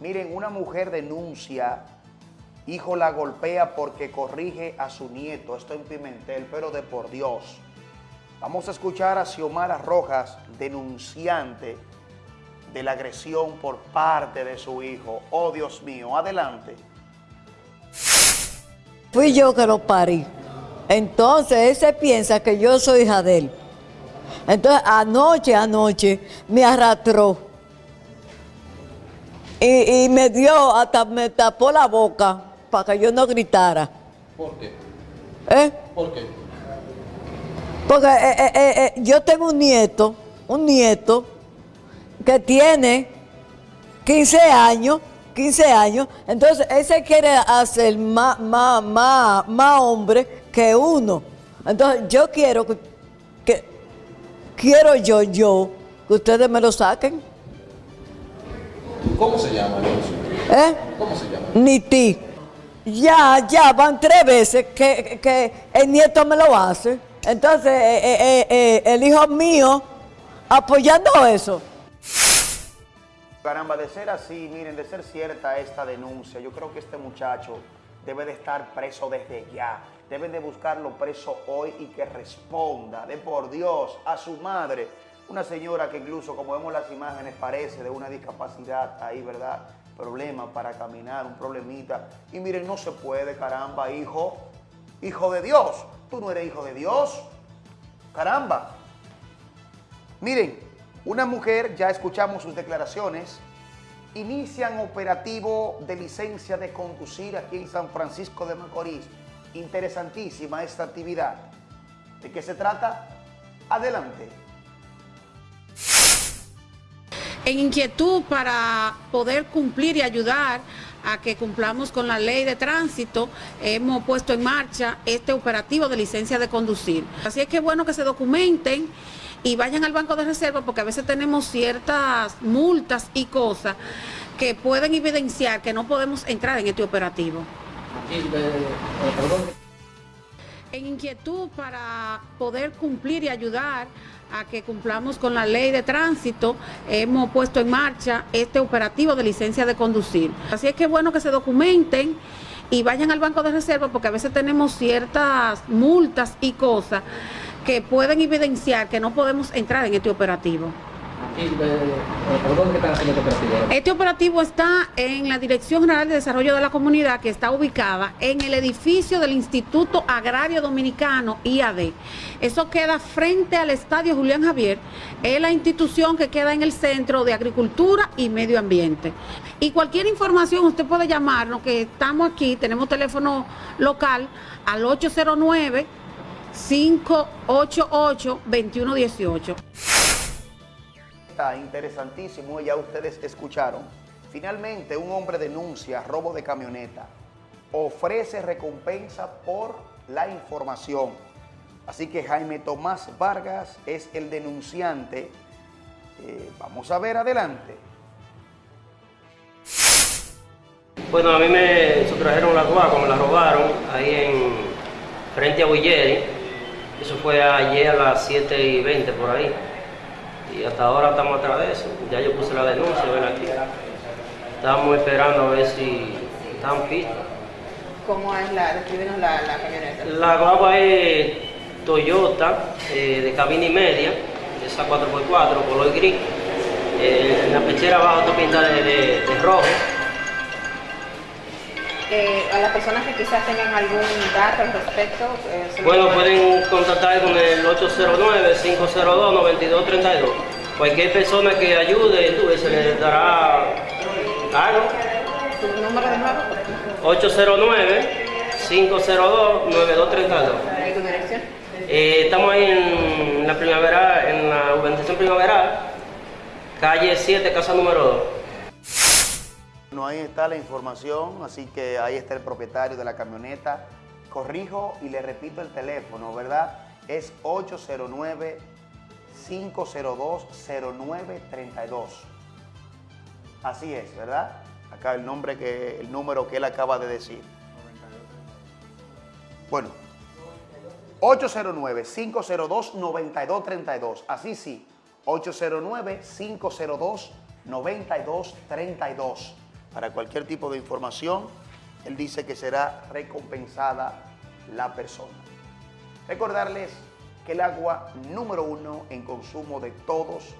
Miren, una mujer denuncia, hijo la golpea porque corrige a su nieto. Esto en Pimentel, pero de por Dios. Vamos a escuchar a Xiomara Rojas, denunciante de la agresión por parte de su hijo. Oh, Dios mío, adelante. Fui yo que lo parí. Entonces, él se piensa que yo soy hija de él. Entonces, anoche, anoche, me arrastró. Y, y me dio, hasta me tapó la boca para que yo no gritara. ¿Por qué? ¿Eh? ¿Por qué? Porque eh, eh, eh, yo tengo un nieto, un nieto que tiene 15 años, 15 años, entonces él se quiere hacer más, más, más, más hombre que uno. Entonces yo quiero que, que- quiero yo, yo, que ustedes me lo saquen. ¿Cómo se llama? ¿Eh? ¿Cómo se llama? Ni ti. Ya, ya, van tres veces que, que el nieto me lo hace. Entonces, eh, eh, eh, el hijo mío apoyando eso. Caramba, de ser así, miren, de ser cierta esta denuncia, yo creo que este muchacho debe de estar preso desde ya. Deben de buscarlo preso hoy y que responda, de por Dios, a su madre. Una señora que incluso, como vemos las imágenes, parece de una discapacidad ahí, ¿verdad? Problema para caminar, un problemita. Y miren, no se puede, caramba, hijo. Hijo de Dios. Tú no eres hijo de Dios. Caramba. Miren, una mujer, ya escuchamos sus declaraciones, inician operativo de licencia de conducir aquí en San Francisco de Macorís. Interesantísima esta actividad. ¿De qué se trata? Adelante. En inquietud para poder cumplir y ayudar a que cumplamos con la ley de tránsito, hemos puesto en marcha este operativo de licencia de conducir. Así es que es bueno que se documenten y vayan al banco de reserva porque a veces tenemos ciertas multas y cosas que pueden evidenciar que no podemos entrar en este operativo. En inquietud para poder cumplir y ayudar a que cumplamos con la ley de tránsito, hemos puesto en marcha este operativo de licencia de conducir. Así es que es bueno que se documenten y vayan al banco de reserva porque a veces tenemos ciertas multas y cosas que pueden evidenciar que no podemos entrar en este operativo. Eh, eh, perdón, ¿qué están haciendo este? Este operativo está en la Dirección General de Desarrollo de la Comunidad, que está ubicada en el edificio del Instituto Agrario Dominicano, IAD. Eso queda frente al Estadio Julián Javier, es la institución que queda en el Centro de Agricultura y Medio Ambiente. Y cualquier información usted puede llamarnos, que estamos aquí, tenemos teléfono local al 809 588 2118. Está interesantísimo, ya ustedes escucharon. Finalmente, un hombre denuncia robo de camioneta. Ofrece recompensa por la información. Así que Jaime Tomás Vargas es el denunciante. Eh, vamos a ver adelante. Bueno, a mí me sustrajeron la guagua, me la robaron ahí en frente a Willeri. Eso fue ayer a las 7 y 20 por ahí. Y hasta ahora estamos atrás de eso. Ya yo puse la denuncia, ven aquí. Estamos esperando a ver si están pistas. ¿Cómo es la, descríbenos la, la camioneta? La guagua es Toyota eh, de cabina y media, esa 4x4, color gris. Eh, en la pechera abajo está pintada de, de- de rojo. Eh, a las personas que quizás tengan algún dato al respecto. eh, Bueno, pueden- contactar con el 809-502-9232. Cualquier persona que ayude, tú, se le dará algo. ¿Su número de nuevo? 809-502-9232. ¿Y tu dirección? Eh, estamos ahí en la primavera, en la urbanización primaveral, calle 7, casa número 2. No, ahí está la información, así que ahí está el propietario de la camioneta. Corrijo y le repito el teléfono, ¿verdad? Es 809-502-0932. Así es, ¿verdad? Acá el nombre que, el número que él acaba de decir. Bueno, 809-502-9232. Así sí, 809-502-9232. Para cualquier tipo de información, él dice que será recompensada la persona. Recordarles que el agua número uno en consumo de todos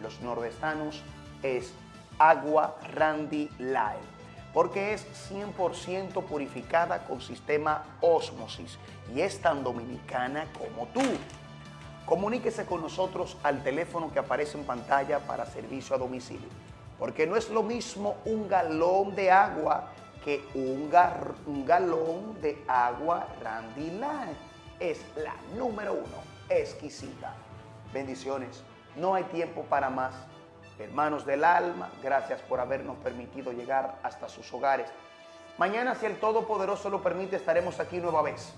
los nordestanos es agua Randy Live, porque es 100% purificada con sistema Osmosis y es tan dominicana como tú. Comuníquese con nosotros al teléfono que aparece en pantalla para servicio a domicilio, porque no es lo mismo un galón de agua que un, galón de agua Randy. Es la número uno, exquisita. Bendiciones, no hay tiempo para más. Hermanos del alma, gracias por habernos permitido llegar hasta sus hogares. Mañana, si el Todopoderoso lo permite, estaremos aquí nueva vez.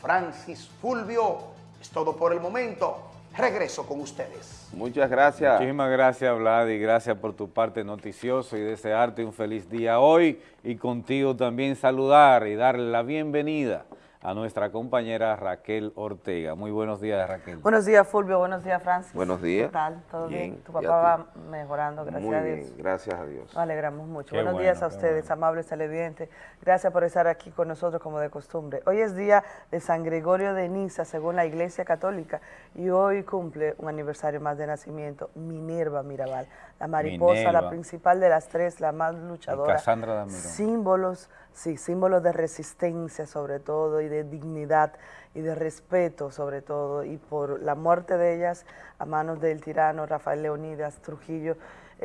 Francis Fulvio, es todo por el momento. Regreso con ustedes. Muchas gracias. Muchísimas gracias, Vlad, y gracias por tu parte noticioso y desearte un feliz día hoy y contigo también saludar y darle la bienvenida a nuestra compañera Raquel Ortega. Muy buenos días, Raquel. Buenos días, Fulvio. Buenos días, Francis. Buenos días. ¿Qué tal? ¿Todo bien? Bien. Tu ¿Y papá va mejorando, gracias Muy a bien, Dios. gracias a Dios. Nos alegramos mucho. Qué Buenos bueno, días a ustedes, amables televidentes. Gracias por estar aquí con nosotros como de costumbre. Hoy es día de San Gregorio de Niza, según la Iglesia Católica, y hoy cumple un aniversario más de nacimiento, Minerva Mirabal, la mariposa, la principal de las tres, la más luchadora. Damirón. Símbolos, sí, símbolos de resistencia sobre todo y de dignidad y de respeto sobre todo y por la muerte de ellas a manos del tirano Rafael Leonidas Trujillo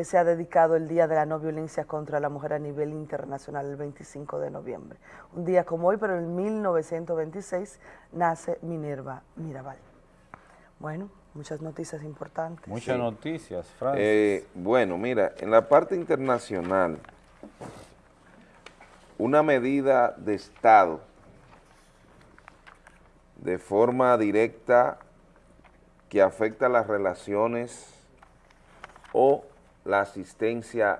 se ha dedicado el Día de la No Violencia contra la Mujer a nivel internacional el 25 de noviembre. Un día como hoy, pero en 1926 nace Minerva Mirabal. Bueno, muchas noticias importantes. Muchas noticias, Francis. Eh, bueno, mira, en la parte internacional, una medida de Estado de forma directa que afecta las relaciones o la asistencia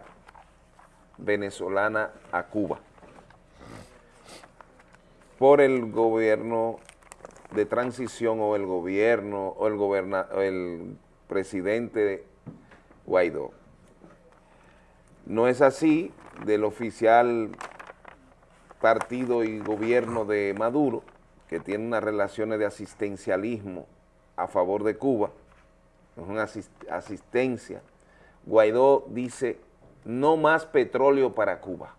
venezolana a Cuba por el gobierno de transición o el gobierno o el, goberna, el presidente Guaidó. No es así del oficial partido y gobierno de Maduro, que tiene unas relaciones de asistencialismo a favor de Cuba, es una asis- asistencia. Guaidó dice, no más petróleo para Cuba,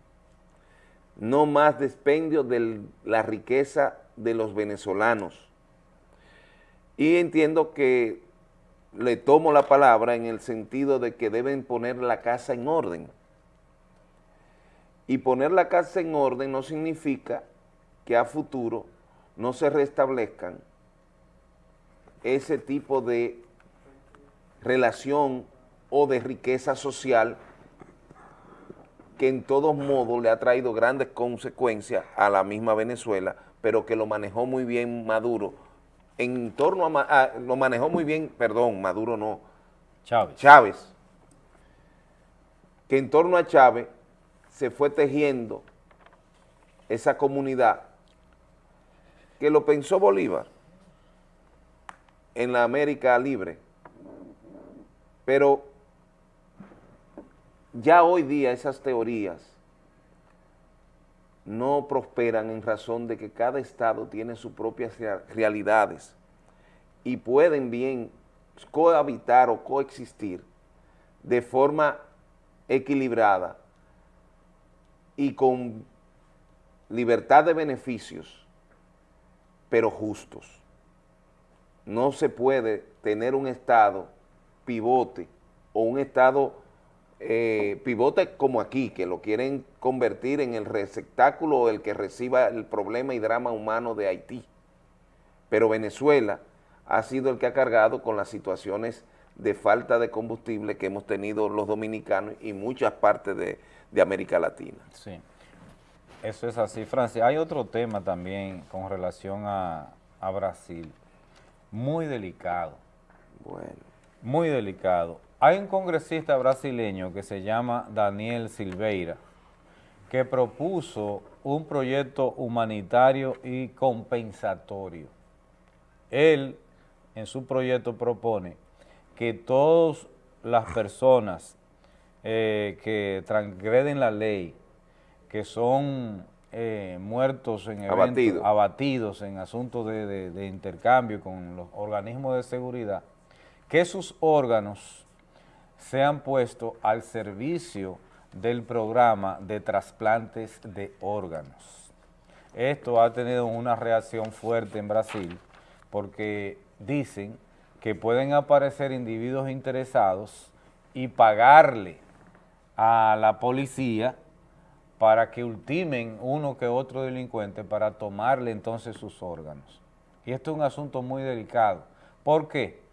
no más despendio de la riqueza de los venezolanos. Y entiendo que le tomo la palabra en el sentido de que deben poner la casa en orden. Y poner la casa en orden no significa que a futuro no se restablezcan ese tipo de relación o de riqueza social que en todos modos le ha traído grandes consecuencias a la misma Venezuela, pero que lo manejó muy bien Maduro. En torno a, lo manejó muy bien, perdón, Maduro no, Chávez. Chávez, que en torno a Chávez se fue tejiendo esa comunidad que lo pensó Bolívar en la América libre, pero ya hoy día esas teorías no prosperan en razón de que cada estado tiene sus propias rea- realidades y pueden bien cohabitar o coexistir de forma equilibrada y con libertad de beneficios, pero justos. No se puede tener un estado pivote o un estado eh, pivote como aquí, que lo quieren convertir en el receptáculo o el que reciba el problema y drama humano de Haití. Pero Venezuela ha sido el que ha cargado con las situaciones de falta de combustible que hemos tenido los dominicanos y muchas partes de, de América Latina. Sí, eso es así, Francis. Hay otro tema también con relación a, a Brasil, muy delicado. Bueno. Muy delicado. Hay un congresista brasileño que se llama Daniel Silveira, que propuso un proyecto humanitario y compensatorio él en su proyecto propone que todas las personas eh, que transgreden la ley, que son eh, muertos en eventos, Abatidos. abatidos en asuntos de, de- de intercambio con los organismos de seguridad, que sus órganos sean puestos al servicio del programa de trasplantes de órganos. Esto ha tenido una reacción fuerte en Brasil porque dicen que pueden aparecer individuos interesados y pagarle a la policía para que ultimen uno que otro delincuente para tomarle entonces sus órganos. Y esto es un asunto muy delicado. ¿Por qué?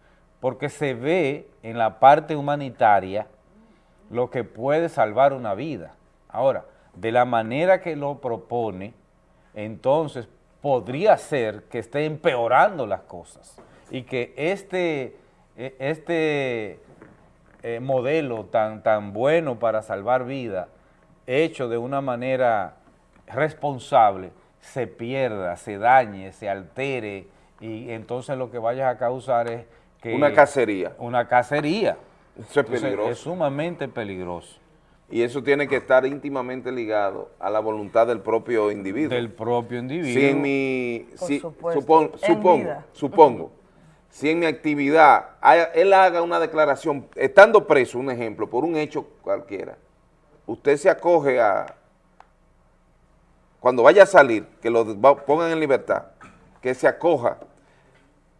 Porque se ve en la parte humanitaria lo que puede salvar una vida. Ahora, de la manera que lo propone, entonces podría ser que esté empeorando las cosas y que este, eh, este eh, modelo tan, tan bueno para salvar vida, hecho de una manera responsable, se pierda, se dañe, se altere y entonces lo que vayas a causar es que... Una cacería. Una cacería. Eso es Entonces, peligroso. Es sumamente peligroso. Y eso tiene que estar íntimamente ligado a la voluntad del propio individuo. Del propio individuo. Si en mi, Por si- supuesto. supon- En supongo, vida. supongo, si en mi actividad él haga una declaración, estando preso, un ejemplo, por un hecho cualquiera, usted se acoge a, cuando vaya a salir, que lo pongan en libertad, que se acoja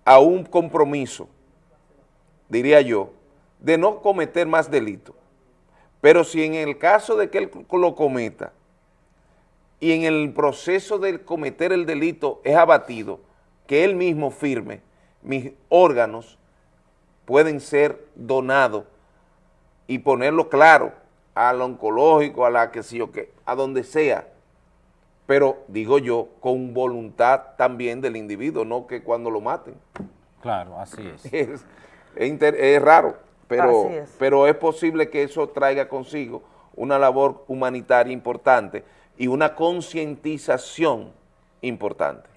a un compromiso, diría yo, de no cometer más delitos. Pero si en el caso de que él lo cometa y en el proceso de cometer el delito es abatido, que él mismo firme, mis órganos pueden ser donados y ponerlo claro al oncológico, a la que sé yo qué, a donde sea, pero digo yo, con voluntad también del individuo, no que cuando lo maten. Claro, así es. Es, es inter- es raro, pero, es. pero es posible que eso traiga consigo una labor humanitaria importante y una concientización importante.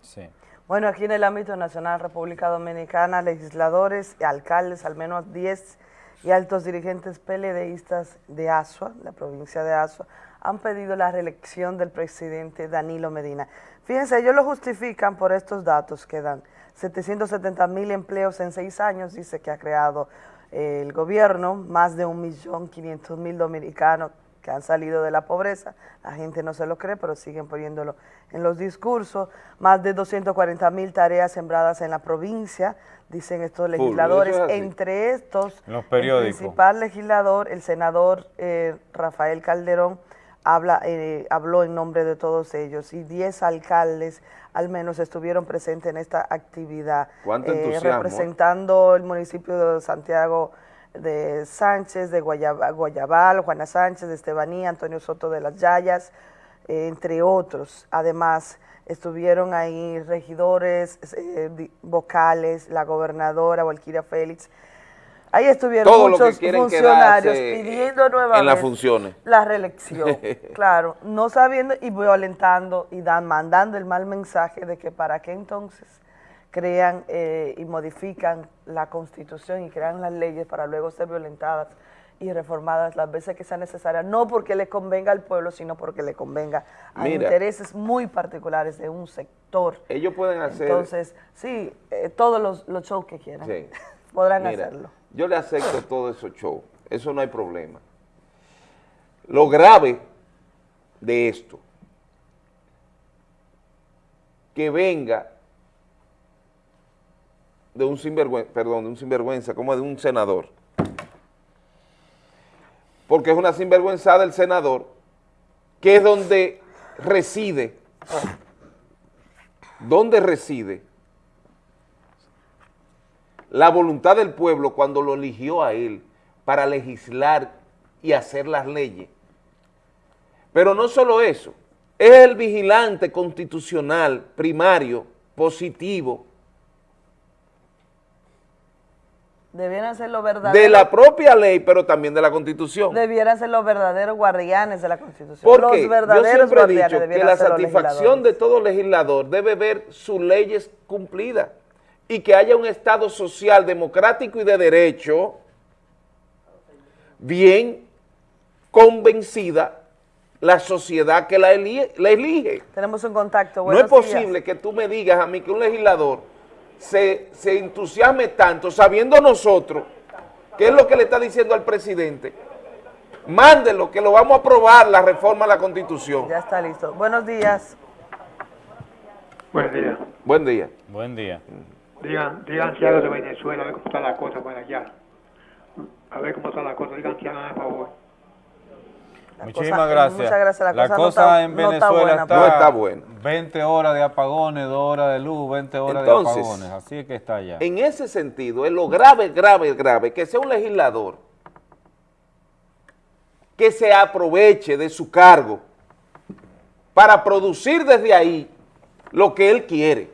Bueno, aquí en el ámbito nacional, República Dominicana, legisladores, alcaldes, al menos 10 y altos dirigentes PLDistas de Asua, la provincia de Asua, han pedido la reelección del presidente Danilo Medina. Fíjense, ellos lo justifican por estos datos que dan. 770 mil empleos en seis años, dice que ha creado eh, el gobierno, más de 1.500.000 dominicanos que han salido de la pobreza, la gente no se lo cree, pero siguen poniéndolo en los discursos, más de 240 mil tareas sembradas en la provincia, dicen estos legisladores, es entre estos, los el principal legislador, el senador eh, Rafael Calderón, habla, eh, habló en nombre de todos ellos. Y 10 alcaldes al menos estuvieron presentes en esta actividad, Cuánto eh, ¿eh? representando el municipio de Santiago de Sánchez, de Guayaba- Guayabal, Juana Sánchez, de Estebanía, Antonio Soto de las Yayas, eh, entre otros. Además, estuvieron ahí regidores, eh, vocales, la gobernadora Valquiria Félix. Ahí estuvieron Todo lo que muchos funcionarios pidiendo nuevamente en las funciones. la reelección. claro, no sabiendo y violentando y dan, mandando el mal mensaje de que para qué entonces crean eh, y modifican la constitución y crean las leyes para luego ser violentadas y reformadas las veces que sea necesaria, no porque le convenga al pueblo, sino porque le convenga a Mira. intereses muy particulares de un sector. Ellos pueden hacer... Entonces, sí, eh, todos los, los shows que quieran Sí. podrán Mira, hacerlo. Yo le acepto todo esos shows, eso no hay problema. Lo grave de esto, que venga de un sinvergüenza, perdón, de un sinvergüenza, como de un senador. Porque es una sinvergüenza del senador, que es donde reside, donde reside la voluntad del pueblo cuando lo eligió a él para legislar y hacer las leyes. Pero no solo eso, es el vigilante constitucional primario, positivo, Debieran ser los verdaderos. de la propia ley, pero también de la constitución. Debieran ser los verdaderos guardianes de la Constitución. Porque los yo verdaderos siempre he guardianes dicho que la satisfacción de todo legislador debe ver sus leyes cumplidas, y que haya un Estado social, democrático y de derecho, bien convencida la sociedad que la elige. La elige. Tenemos un contacto. no es posible que tú me digas a mí que un legislador se, se entusiasme tanto sabiendo nosotros qué es lo que le está diciendo al presidente. Mándelo, que lo vamos a aprobar la reforma a la Constitución. Ya está listo. Buenos días. Buen día. Buen día. Buen día. Digan, digan si algo de Venezuela, a ver cómo está la cosa para allá. A ver cómo está la cosa, digan si hagan el favor. Muchísimas cosa- gracias. muchas gracias. La cosa no está- en no está Venezuela buena, está, No está buena. 20 horas de apagones, 2 horas de luz, 20 horas Entonces, de apagones. Así es que está allá. En ese sentido, es lo grave, grave, grave, que sea un legislador que se aproveche de su cargo para producir desde ahí lo que él quiere,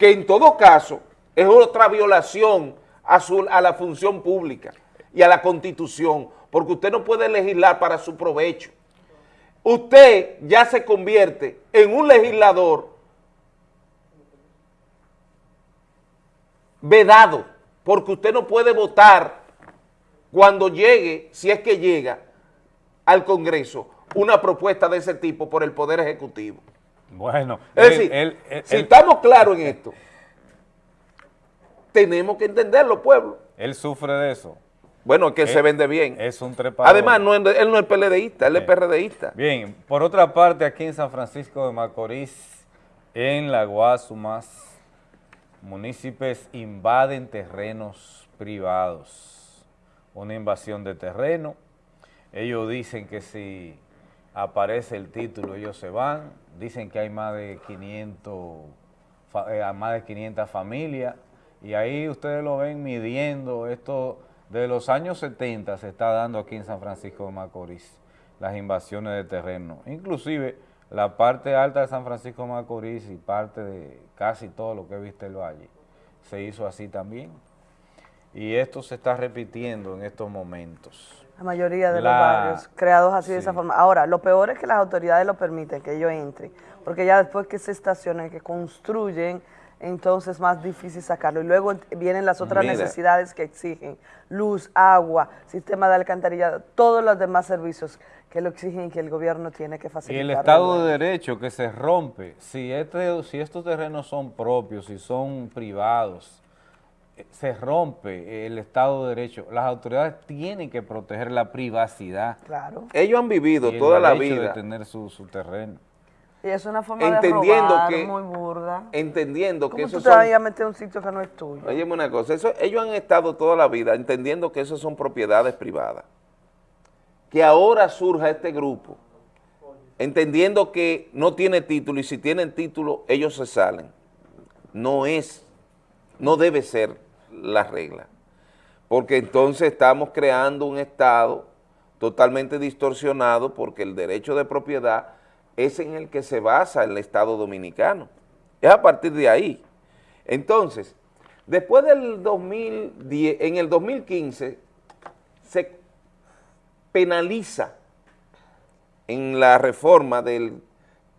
que en todo caso es otra violación a, su- a la función pública y a la constitución, porque usted no puede legislar para su provecho. Usted ya se convierte en un legislador vedado, porque usted no puede votar cuando llegue, si es que llega al Congreso, una propuesta de ese tipo por el Poder Ejecutivo. Bueno, Es él- decir, él- él- si estamos claros en esto, tenemos que entenderlo, pueblo. él sufre de eso. Bueno, es que se vende bien. Es un trepador. Además, no, él no es PLDista, él es PRDista. Bien, por otra parte, aquí en San Francisco de Macorís, en la Guasumas, municipios invaden terrenos privados. Una invasión de terreno. Ellos dicen que si aparece el título, ellos se van. Dicen que hay más de 500, fa- eh, más de 500 familias. Y ahí ustedes lo ven midiendo esto de los años 70 se está dando aquí en San Francisco de Macorís, las invasiones de terreno. Inclusive la parte alta de San Francisco de Macorís y parte de casi todo lo que viste el valle se hizo así también. Y esto se está repitiendo en estos momentos. La mayoría de La- los barrios creados así de esa forma. Ahora, lo peor es que las autoridades lo permiten, que ellos entren, porque ya después que se estacionen, que construyen, entonces es más difícil sacarlo. Y luego vienen las otras Mira. necesidades que exigen, luz, agua, sistema de alcantarillado, todos los demás servicios que lo exigen y que el gobierno tiene que Y facilitar. el Estado de Derecho que se rompe, si, este, si estos terrenos son propios, si son privados, se rompe el Estado de Derecho. Las autoridades tienen que proteger la privacidad. Claro. Ellos han vivido y el toda la derecho vida de tener su, su terreno. Y es una forma entendiendo de robar que- muy burda. entendiendo que ¿Cómo eso tú te vas son... a meter un sitio que no es tuyo? Óyeme una cosa, eso, ellos han estado toda la vida entendiendo que eso son propiedades privadas. Que ahora surja este grupo, entendiendo que no tiene título y si tienen título ellos se salen. No es, no debe ser la regla. Porque entonces estamos creando un Estado totalmente distorsionado porque el derecho de propiedad es en el que se basa el Estado dominicano. Es a partir de ahí. Entonces, después del 2010, en el 2015, se penaliza en la reforma del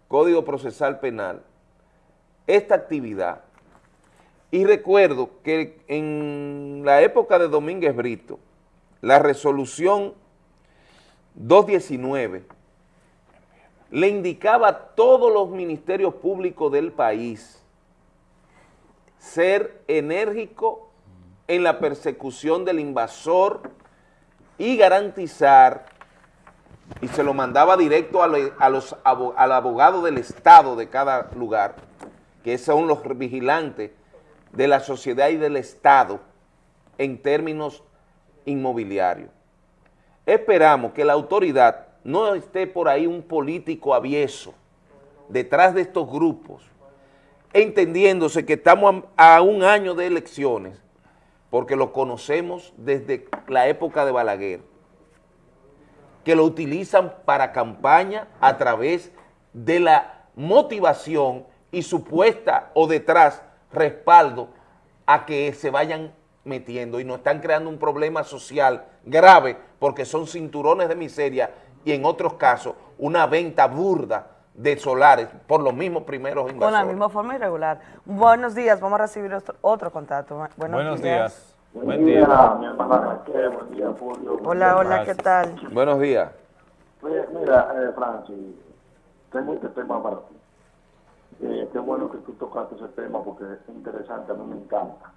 Código Procesal Penal esta actividad. Y recuerdo que en la época de Domínguez Brito, la resolución 219 le indicaba a todos los ministerios públicos del país ser enérgico en la persecución del invasor y garantizar, y se lo mandaba directo al abogado del Estado de cada lugar, que son los vigilantes de la sociedad y del Estado en términos inmobiliarios. Esperamos que la autoridad no esté por ahí un político avieso detrás de estos grupos, entendiéndose que estamos a, un año de elecciones, porque lo conocemos desde la época de Balaguer, que lo utilizan para campaña a través de la motivación y supuesta o detrás respaldo a que se vayan metiendo y nos están creando un problema social grave porque son cinturones de miseria y en otros casos una venta burda de solares por los mismos primeros Con la invasores. misma forma irregular. Buenos días, vamos a recibir otro, otro contacto. Buenos, Buenos días. días. Buen día. mi hermana Raquel, buen día, Julio. Hola, hola, ¿qué tal? Buenos días. Mira, mira, eh, Francis, tengo este tema para ti. Eh, qué bueno que tú tocaste ese tema porque es interesante, a mí me encanta.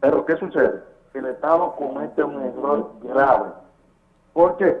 Pero, ¿qué sucede? El Estado comete un error grave. ¿Por qué?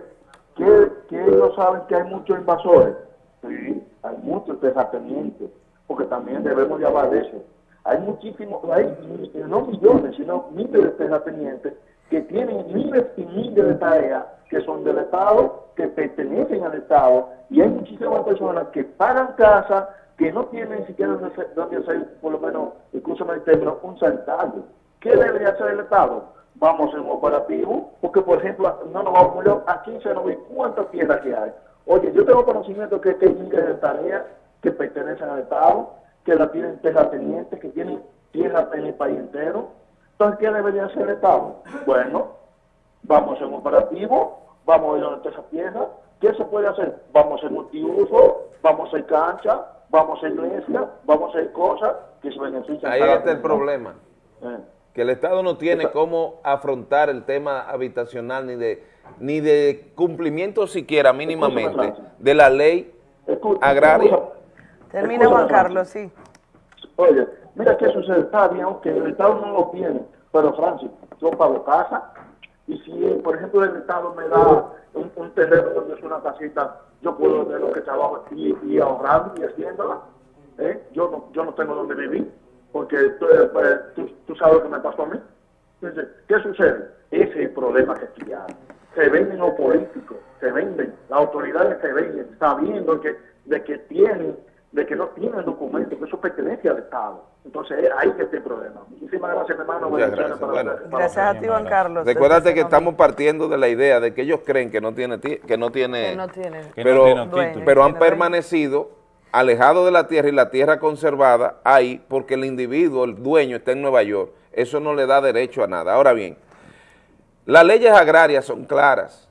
¿Que, que ellos saben que hay muchos invasores? Sí, hay muchos terratenientes, porque también debemos de hablar de eso. Hay muchísimos, hay eh, no millones, sino miles de terratenientes que tienen miles y miles de tareas que son del Estado, que pertenecen al Estado, y hay muchísimas personas que pagan casa, que no tienen ni siquiera donde hacer, por lo menos, el término, un sanitario. ¿Qué debería hacer el Estado? Vamos hacer un operativo, porque por ejemplo, no nos vamos a aquí se nos ve cuántas tierras que hay. Oye, yo tengo conocimiento que, hay miles de tareas que pertenecen al Estado, que la tienen terratenientes, que tienen tierras en el país entero. Entonces, ¿qué debería hacer el Estado? Bueno, vamos hacer un operativo, vamos a ir a esa tierra. ¿Qué se puede hacer? Vamos a hacer multiuso, vamos a hacer cancha, vamos a hacer iglesia, vamos a hacer cosas que se benefician. Ahí está el problema. Eh. Que el Estado no tiene cómo afrontar el tema habitacional ni de ni de cumplimiento siquiera mínimamente de la ley agraria. Termina Juan Carlos, sí. Oye, mira qué sucede, está bien, aunque el Estado no lo tiene, pero Francis, yo pago casa, y si, eh, por ejemplo, el Estado me da un, terreno donde es una casita, yo puedo de lo que trabajo y, y ahorrando y haciéndola, ¿eh? yo, no, yo no tengo donde vivir, porque tú, eh, pues, tú, tú sabes lo que me pasó a mí. Entonces, ¿qué sucede? Ese es el problema que aquí hay. Se venden los políticos, se venden, las autoridades se venden, sabiendo que, de que tienen, de que no tienen documentos, que eso pertenece al Estado. Entonces, eh, ahí que está el problema. Muchísimas gracias, mi hermano. Muchas gracias. para Bueno. Gracias a ti, Juan Carlos. Recuérdate que estamos partiendo de la idea de que ellos creen que no tiene ti- que no tiene, Que no tiene. Que no pero, tiene pero han permanecido alejados de la tierra y la tierra conservada ahí porque el individuo, el dueño está en Nueva York. Eso no le da derecho a nada. Ahora bien, las leyes agrarias son claras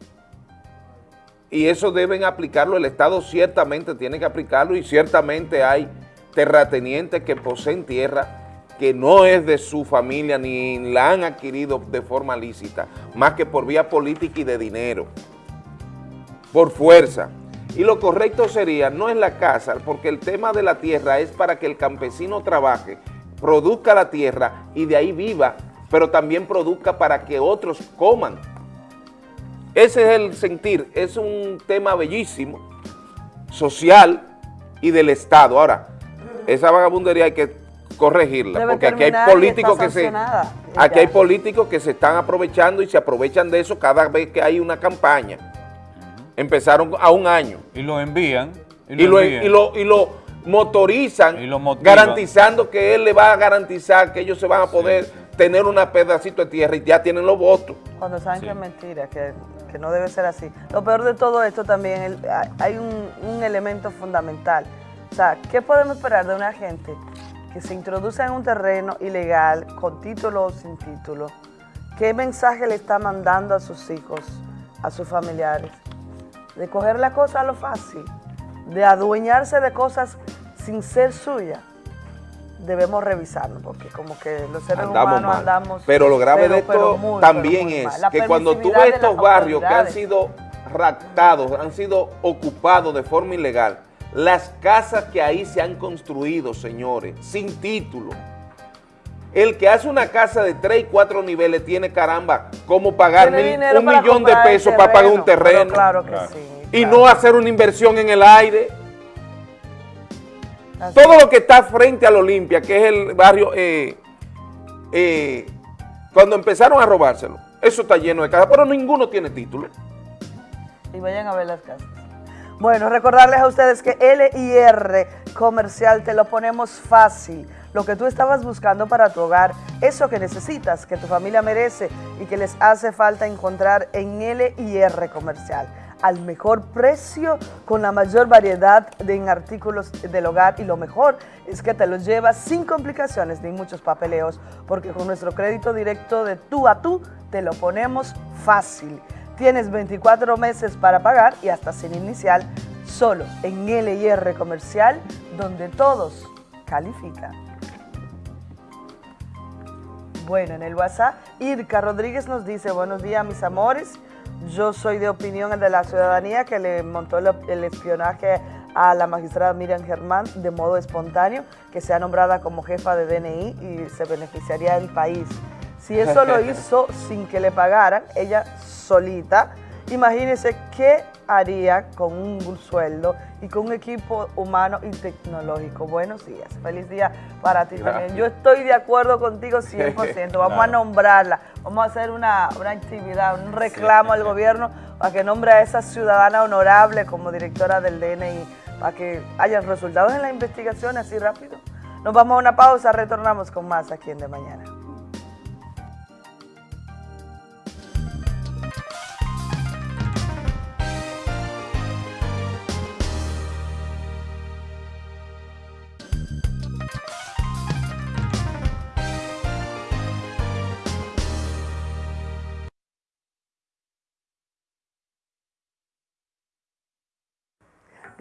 y eso deben aplicarlo, el Estado ciertamente tiene que aplicarlo y ciertamente hay terratenientes que poseen tierra que no es de su familia ni la han adquirido de forma lícita, más que por vía política y de dinero, por fuerza. Y lo correcto sería, no es la casa, porque el tema de la tierra es para que el campesino trabaje, produzca la tierra y de ahí viva, pero también produzca para que otros coman. Ese es el sentir, es un tema bellísimo, social y del Estado. Ahora, esa vagabundería hay que corregirla, Debe porque aquí hay y políticos que se aquí hay políticos que se están aprovechando y se aprovechan de eso cada vez que hay una campaña. Empezaron a un año. Y lo envían. Y lo, envían. y lo, y lo motorizan, garantizando que él le va a garantizar que ellos se van a poder tener un pedacito de tierra y ya tienen los votos. Cuando saben que es mentira, que, que no debe ser así. Lo peor de todo esto también, el- hay- hay un, un elemento fundamental. O sea, ¿qué podemos esperar de una gente que se introduce en un terreno ilegal, con título o sin título? ¿Qué mensaje le está mandando a sus hijos, a sus familiares? De coger la cosa a lo fácil, de adueñarse de cosas sin ser suyas. Debemos revisarnos, porque como que los seres Andamos humanos mal. andamos... pero lo grave pero- de esto muy, también es que cuando tú ves estos barrios que han sido raptados, han sido ocupados de forma ilegal, las casas que ahí se han construido, señores, sin título. El que hace una casa de tres y cuatro niveles tiene, caramba, cómo pagar mil- un millón de pesos para pagar un terreno. claro que sí, Y no hacer una inversión en el aire. Así Todo lo que está frente al Olimpia, que es el barrio, eh, eh, cuando empezaron a robárselo, eso está lleno de casas, pero ninguno tiene título. y vayan a ver las casas. Bueno, recordarles a ustedes que LIR Comercial te lo ponemos fácil. Lo que tú estabas buscando para tu hogar, eso que necesitas, que tu familia merece y que les hace falta encontrar en LIR Comercial. Al mejor precio, con la mayor variedad de artículos del hogar y lo mejor es que te los llevas sin complicaciones ni muchos papeleos, porque con nuestro crédito directo de tú a tú te lo ponemos fácil. Tienes 24 meses para pagar y hasta sin inicial, solo en LIR Comercial, donde todos califican. Bueno, en el WhatsApp, Irka Rodríguez nos dice, buenos días mis amores, yo soy de opinión de la ciudadanía que le montó el, el espionaje a la magistrada Miriam Germán de modo espontáneo, que sea nombrada como jefa de DNI y se beneficiaría el país. Si eso lo hizo sin que le pagaran, ella solita, imagínense qué haría con un sueldo y con un equipo humano y tecnológico. Buenos días, feliz día para ti también. Yo estoy de acuerdo contigo 100%, vamos a nombrarla, vamos a hacer una, una actividad, un reclamo al gobierno para que nombre a esa ciudadana honorable como directora del DNI, para que haya resultados en la investigación así rápido. Nos vamos a una pausa, retornamos con más aquí en De Mañana.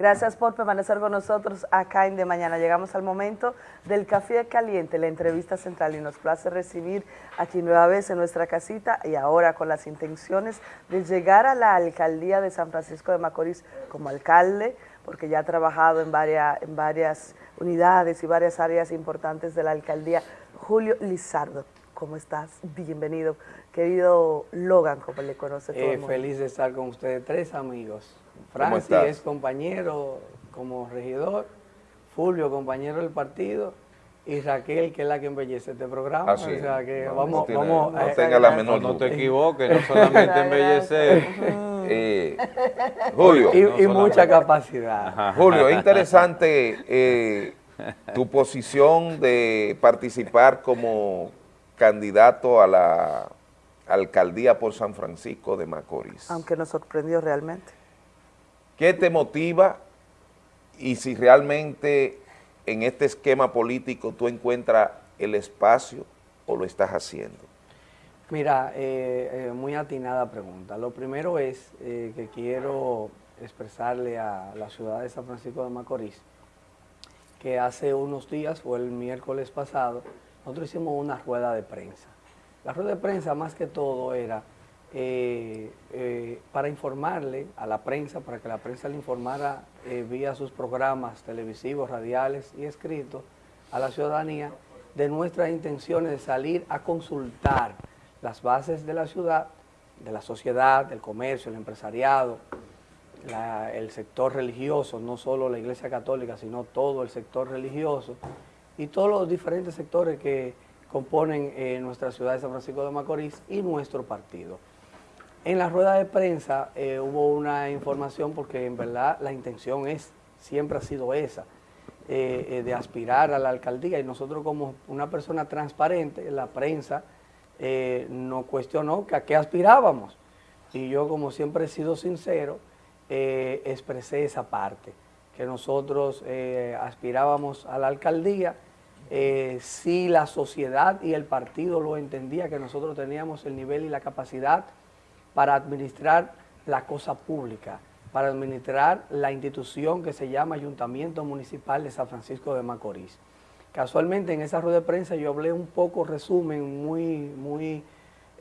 Gracias por permanecer con nosotros acá en De Mañana. Llegamos al momento del Café Caliente, la entrevista central, y nos place recibir aquí nueva vez en nuestra casita y ahora con las intenciones de llegar a la alcaldía de San Francisco de Macorís como alcalde, porque ya ha trabajado en varias, en varias unidades y varias áreas importantes de la alcaldía. Julio Lizardo, ¿cómo estás? Bienvenido. Querido Logan, como le conoce todo Eh, el mundo. feliz de estar con ustedes tres amigos. ¿Cómo Francis es compañero como regidor, Fulvio compañero del partido y Raquel que es la que embellece este programa. Así o sea que no, vamos, no tiene- vamos no tenga la menor No, no te equivoques, no solamente embellecer. Eh, Julio. y, y mucha capacidad. Julio, es interesante eh, tu posición de participar como candidato a la alcaldía por San Francisco de Macorís. Aunque nos sorprendió realmente. ¿Qué te motiva y si realmente en este esquema político tú encuentras el espacio o lo estás haciendo? Mira, eh, eh, muy atinada pregunta. Lo primero es eh, que quiero expresarle a la ciudad de San Francisco de Macorís que hace unos días, fue el miércoles pasado, nosotros hicimos una rueda de prensa. La rueda de prensa más que todo era eh, eh, para informarle a la prensa, para que la prensa le informara eh, vía sus programas televisivos, radiales y escritos a la ciudadanía de nuestras intenciones de salir a consultar las bases de la ciudad, de la sociedad, del comercio, el empresariado, el sector religioso, no solo la Iglesia Católica, sino todo el sector religioso y todos los diferentes sectores que componen nuestra ciudad de San Francisco de Macorís y nuestro partido. En la rueda de prensa eh, hubo una información porque en verdad la intención es, siempre ha sido esa, eh, eh, de aspirar a la alcaldía. Y nosotros como una persona transparente, la prensa nos cuestionó que a qué aspirábamos. Y yo como siempre he sido sincero, expresé esa parte, que nosotros aspirábamos a la alcaldía, si la sociedad y el partido lo entendía, que nosotros teníamos el nivel y la capacidad para administrar la cosa pública, para administrar la institución que se llama Ayuntamiento Municipal de San Francisco de Macorís. Casualmente en esa rueda de prensa yo hablé un poco, resumen muy, muy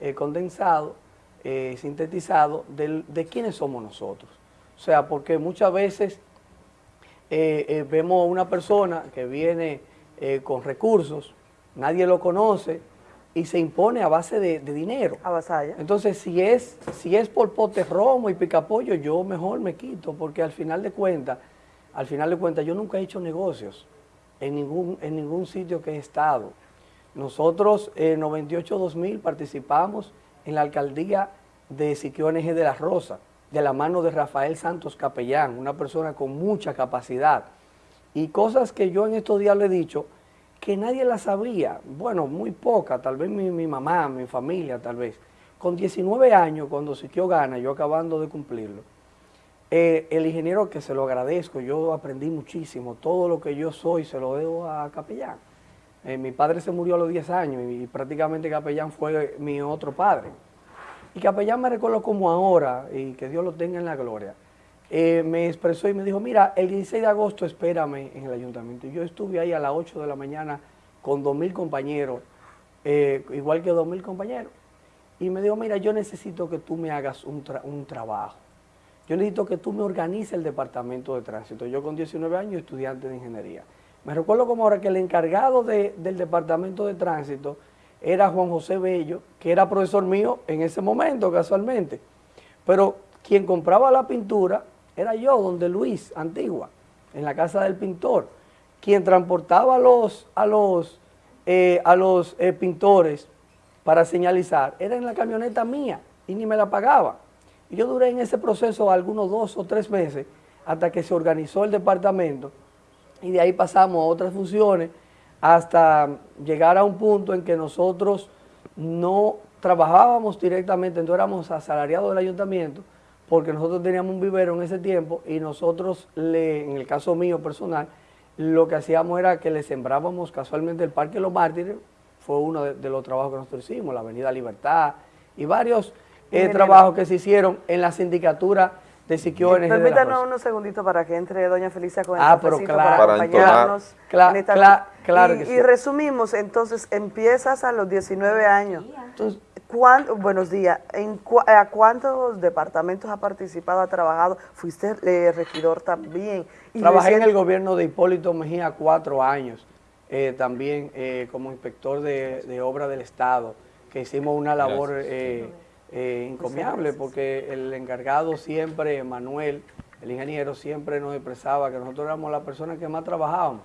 eh, condensado, eh, sintetizado, del- de quiénes somos nosotros. O sea, porque muchas veces eh, vemos a una persona que viene con recursos, nadie lo conoce y se impone a base de, de dinero. Entonces, si es, si es por pote romo y picapollo, yo mejor me quito, porque al final de cuentas, al final de cuentas, yo nunca he hecho negocios en ningún, en ningún sitio que he estado. Nosotros en 98-2000 participamos en la alcaldía de Siquio NG de la Rosa, de la mano de Rafael Santos Capellán, una persona con mucha capacidad. Y cosas que yo en estos días le he dicho que nadie las sabía, bueno, muy poca, tal vez mi, mi mamá, mi familia, tal vez. Con 19 años, cuando Siquio gana, yo acabando de cumplirlo, eh, el ingeniero que se lo agradezco, yo aprendí muchísimo, todo lo que yo soy se lo debo a Capellán. Eh, mi padre se murió a los 10 años y, prácticamente Capellán fue mi otro padre. Y Capellán me recuerdo como ahora, y que Dios lo tenga en la gloria, eh, me expresó y me dijo, mira, el 16 de agosto espérame en el ayuntamiento. Yo estuve ahí a las 8 de la mañana con 2.000 compañeros, eh, igual que 2.000 compañeros. Y me dijo, mira, yo necesito que tú me hagas un, un trabajo. Yo necesito que tú me organices el departamento de tránsito. Yo con 19 años, estudiante de ingeniería. Me recuerdo como ahora que el encargado de- del departamento de tránsito era Juan José Bello, que era profesor mío en ese momento, casualmente. Pero quien compraba la pintura era yo, donde Luis, Antigua, en la casa del pintor. Quien transportaba a los, a los, eh, a los eh, pintores para señalizar era en la camioneta mía y ni me la pagaba. Y yo duré en ese proceso algunos dos o tres meses hasta que se organizó el departamento y de ahí pasamos a otras funciones hasta llegar a un punto en que nosotros no trabajábamos directamente, no éramos asalariados del ayuntamiento, porque nosotros teníamos un vivero en ese tiempo y nosotros, le, en el caso mío personal, lo que hacíamos era que le sembrábamos casualmente el Parque Los Mártires, fue uno de, de los trabajos que nosotros hicimos, la Avenida Libertad y varios eh, trabajos que se hicieron en la sindicatura de Siquio NG de la Permítanos unos segunditos para que entre doña Felicia con el Ah, pero claro. para Para acompañarnos. entonar. en esta- Cla- cla- claro y, que sí. y resumimos, entonces, empiezas a los 19 años. ¿Cuán- buenos días. ¿En cua- ¿A cuántos departamentos ha participado, ha trabajado? Fuiste eh, regidor también. Y Trabajé en el gobierno de Hipólito Mejía cuatro años, eh, también eh, como inspector de, de obra del Estado, que hicimos una labor eh, eh, encomiable, porque el encargado siempre, Manuel, el ingeniero, siempre nos expresaba que nosotros éramos las personas que más trabajábamos,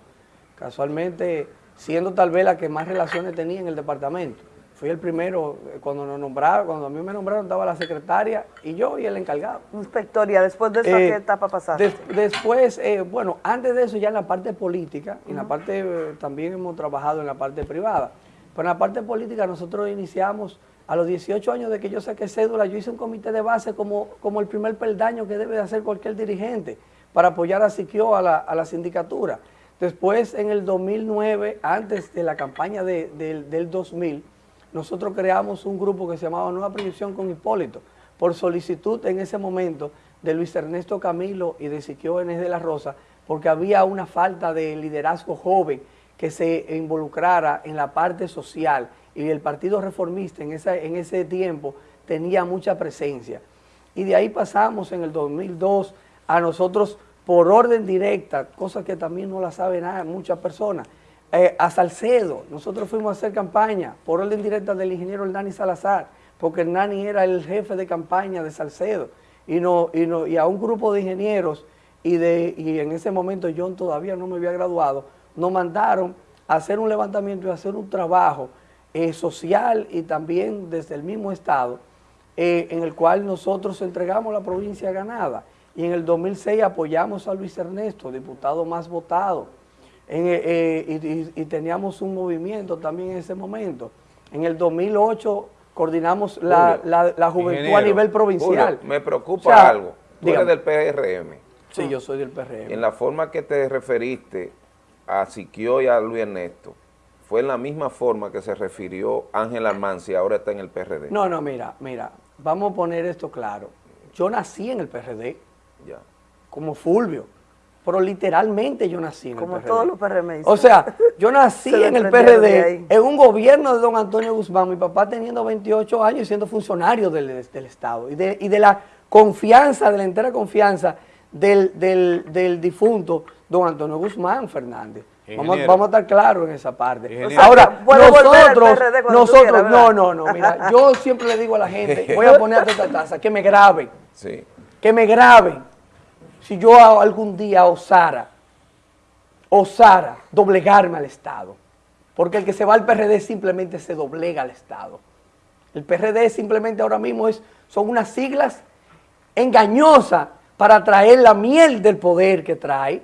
casualmente siendo tal vez la que más relaciones tenía en el departamento. Fui el primero, eh, cuando nos nombraron, cuando a mí me nombraron estaba la secretaria y yo y el encargado. Inspectoría, después de eso, ¿a Eh, qué etapa pasaste? Des- después, eh, bueno, antes de eso ya en la parte política, en la parte, eh, también hemos trabajado en la parte privada, pero en la parte política nosotros iniciamos a los 18 años de que yo saqué cédula, yo hice un comité de base como, como el primer peldaño que debe de hacer cualquier dirigente para apoyar a Siquio a la, a la sindicatura. Después, en el 2009, antes de la campaña de- del 2000, nosotros creamos un grupo que se llamaba Nueva Proyección con Hipólito, por solicitud en ese momento de Luis Ernesto Camilo y de Siquio Enes de la Rosa, porque había una falta de liderazgo joven que se involucrara en la parte social y el Partido Reformista en, en ese tiempo tenía mucha presencia. Y de ahí pasamos en el 2002 a nosotros por orden directa, cosa que también no la saben muchas personas, eh, a Salcedo. Nosotros fuimos a hacer campaña por orden directa del ingeniero Hernani Salazar, porque Hernani era el jefe de campaña de Salcedo. Y, no, y, no, y a un grupo de ingenieros, y, de, y en ese momento yo todavía no me había graduado, nos mandaron a hacer un levantamiento y a hacer un trabajo eh, social y también desde el mismo Estado, eh, en el cual nosotros entregamos la provincia ganada. Y en el 2006 apoyamos a Luis Ernesto, diputado más votado. En, eh, eh, y, teníamos un movimiento también en ese momento. En el 2008 coordinamos la, Julio, la- la juventud a nivel provincial. Julio, me preocupa O sea, algo. Tú dígame. eres del PRM. Sí, yo soy del PRM. En la forma que te referiste a Siquio y a Luis Ernesto, fue en la misma forma que se refirió Ángel Almanzi, ahora está en el PRD. No, no, mira, mira, vamos a poner esto claro. Yo nací en el PRD, Ya. como Fulvio, pero literalmente yo nací en Como el PRD. todos los PRMistas. O sea, yo nací Se en el PRD, en un gobierno de don Antonio Guzmán, mi papá teniendo 28 años y siendo funcionario del, del Estado, y de, y de la confianza, de la entera confianza del, del- del difunto don Antonio Guzmán Fernández. Vamos, vamos a estar claros en esa parte. Ingeniero. Ahora, nosotros, nosotros, quieras, no, no, no, mira, yo siempre le digo a la gente, voy a poner esta taza, que me graben, Sí. que me graben. Si yo algún día osara, osara doblegarme al Estado, porque el que se va al PRD simplemente se doblega al Estado. El PRD simplemente ahora mismo es, son unas siglas engañosas para traer la miel del poder que trae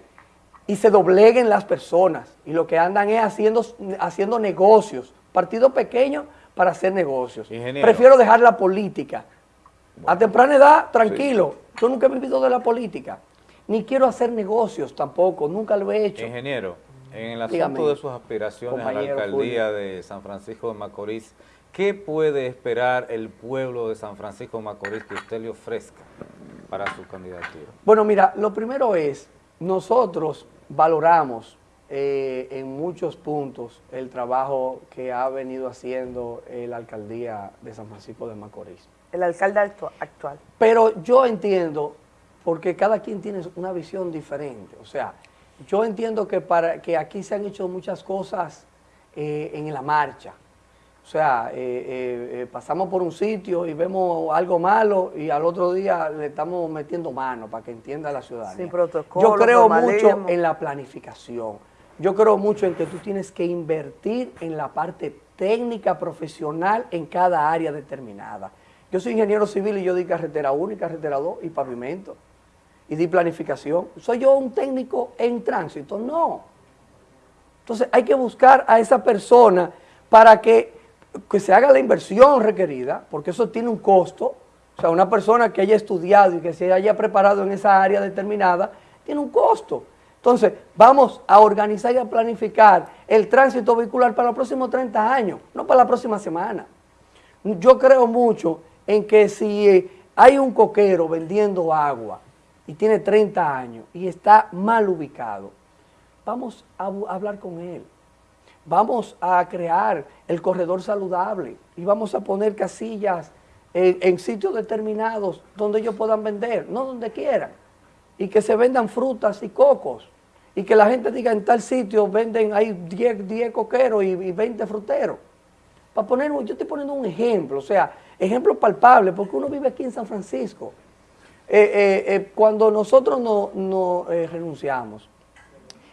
y se dobleguen las personas. Y lo que andan es haciendo, haciendo negocios, partido pequeño para hacer negocios. Ingeniero. Prefiero dejar la política. A temprana edad, tranquilo. Yo nunca he vivido de la política. Ni quiero hacer negocios tampoco, nunca lo he hecho. Ingeniero, en el asunto Dígame, de sus aspiraciones a la alcaldía de San Francisco de Macorís, ¿qué puede esperar el pueblo de San Francisco de Macorís que usted le ofrezca? para su candidatura? Bueno, mira, lo primero es, nosotros valoramos eh, en muchos puntos el trabajo que ha venido haciendo la alcaldía de San Francisco de Macorís. El alcalde actu- actual. Pero yo entiendo, porque cada quien tiene una visión diferente, o sea, yo entiendo que, para, que aquí se han hecho muchas cosas eh, en la marcha. O sea, eh, eh, pasamos por un sitio y vemos algo malo y al otro día le estamos metiendo mano para que entienda la ciudadanía. Sin protocolo, Yo creo mucho en la planificación. Yo creo mucho en que tú tienes que invertir en la parte técnica, profesional, en cada área determinada. Yo soy ingeniero civil y yo di carretera 1 y carretera 2 y pavimento. Y di planificación. ¿Soy yo un técnico en tránsito? No. Entonces hay que buscar a esa persona para que, que se haga la inversión requerida, porque eso tiene un costo. O sea, una persona que haya estudiado y que se haya preparado en esa área determinada, tiene un costo. Entonces, vamos a organizar y a planificar el tránsito vehicular para los próximos 30 años, no para la próxima semana. Yo creo mucho en que si eh, hay un coquero vendiendo agua y tiene 30 años y está mal ubicado, vamos a hablar con él. Vamos a crear el corredor saludable y vamos a poner casillas en, sitios determinados donde ellos puedan vender, no donde quieran. Y que se vendan frutas y cocos. Y que la gente diga en tal sitio venden, hay 10, 10 coqueros y, y 20 fruteros. Para poner, yo estoy poniendo un ejemplo, o sea, ejemplo palpable, porque uno vive aquí en San Francisco. Eh, eh, eh, cuando nosotros no, renunciamos,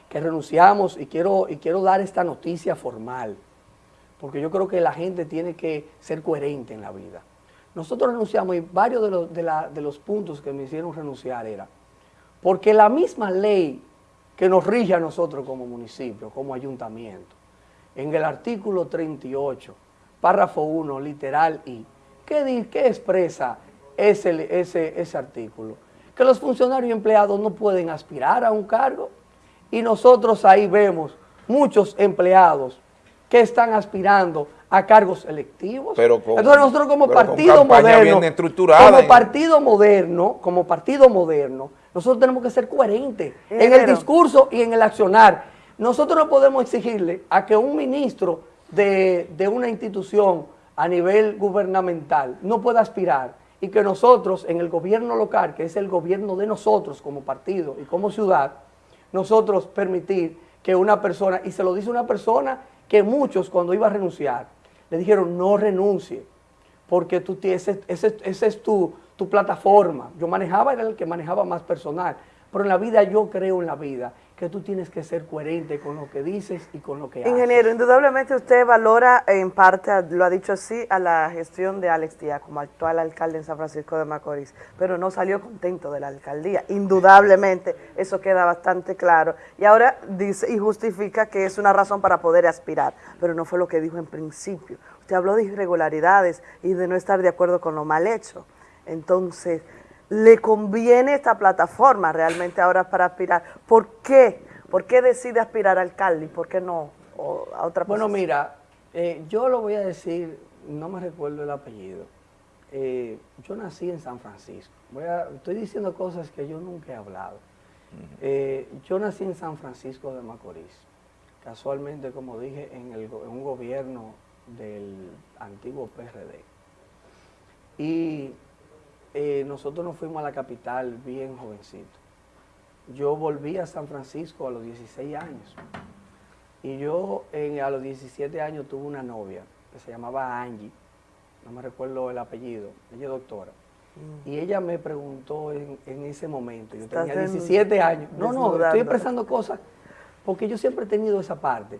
que renunciamos y quiero, dar esta noticia formal, porque yo creo que la gente tiene que ser coherente en la vida. Nosotros renunciamos y varios de los, puntos que me hicieron renunciar era porque la misma ley que nos rige a nosotros como municipio, como ayuntamiento, en el artículo 38, párrafo 1, literal I, ¿qué, qué expresa ese, ese, ese artículo? Que los funcionarios y empleados no pueden aspirar a un cargo y nosotros ahí vemos muchos empleados que están aspirando a cargos electivos. Pero con- Entonces nosotros como partido moderno, como partido moderno, como partido moderno, nosotros tenemos que ser coherentes en el discurso y en el accionar. Nosotros no podemos exigirle a que un ministro de, de una institución a nivel gubernamental no pueda aspirar y que nosotros en el gobierno local, que es el gobierno de nosotros como partido y como ciudad, nosotros permitir que una persona, y se lo dice una persona que muchos cuando iba a renunciar, le dijeron no renuncie, porque tú ese, ese- es tu, tu plataforma. Yo manejaba, era el que manejaba más personal, pero en la vida yo creo en la vida que tú tienes que ser coherente con lo que dices y con lo que haces. Ingeniero, indudablemente usted valora en parte, lo ha dicho así, a la gestión de Alex Díaz como actual alcalde en San Francisco de Macorís, pero no salió contento de la alcaldía. Indudablemente, eso queda bastante claro. Y ahora dice y justifica que es una razón para poder aspirar, pero no fue lo que dijo en principio. Usted habló de irregularidades y de no estar de acuerdo con lo mal hecho. Entonces, ¿le conviene esta plataforma realmente ahora para aspirar? ¿Por qué? ¿Por qué decide aspirar a alcalde y por qué no o a otra Bueno, posición? mira, eh, yo lo voy a decir, no me recuerdo el apellido. Eh, yo nací en San Francisco. Voy a- estoy diciendo cosas que yo nunca he hablado. Eh, yo nací en San Francisco de Macorís. Casualmente, como dije, en, el en un gobierno del antiguo PRD. Y eh, nosotros nos fuimos a la capital bien jovencito. Yo volví a San Francisco a los 16 años. Y yo en- a los 17 años tuve una novia que se llamaba Angie, no me recuerdo el apellido, ella es doctora. Y ella me preguntó en, en ese momento, yo tenía en- 17 años, no, no, estoy expresando cosas, porque yo siempre he tenido esa parte.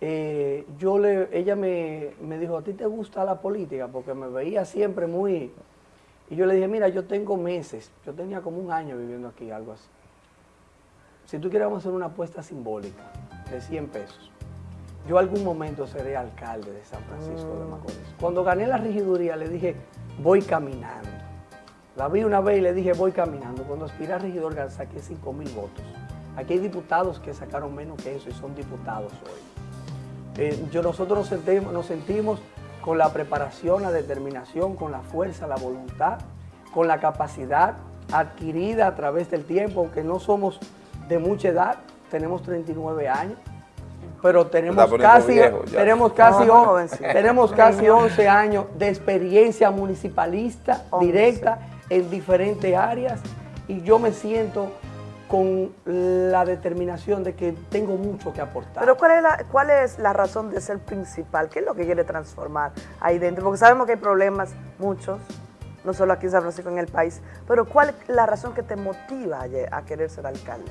Eh, yo le, ella me, me dijo, ¿a ti te gusta la política? Porque me veía siempre muy... Y yo le dije, mira, yo tengo meses, yo tenía como un año viviendo aquí, algo así. Si tú quieres, vamos a hacer una apuesta simbólica de 100 pesos. Yo algún momento seré alcalde de San Francisco de Macorís. Cuando gané la regiduría le dije, voy caminando. La vi una vez y le dije, voy caminando. Cuando aspiré a regidor saqué 5 mil votos. Aquí hay diputados que sacaron menos que eso y son diputados hoy. Eh, yo, nosotros nos sentimos, nos sentimos con la preparación, la determinación, con la fuerza, la voluntad, con la capacidad adquirida a través del tiempo, aunque no somos de mucha edad, tenemos 39 años, pero tenemos casi, viejo tenemos casi, No, on- jovencito. tenemos casi 11 años de experiencia municipalista directa en diferentes áreas y yo me siento con la determinación de que tengo mucho que aportar. Pero ¿cuál es, la, ¿cuál es la razón de ser principal? ¿Qué es lo que quiere transformar ahí dentro? Porque sabemos que hay problemas, muchos, no solo aquí en San Francisco, en el país, pero ¿cuál es la razón que te motiva a, querer ser alcalde?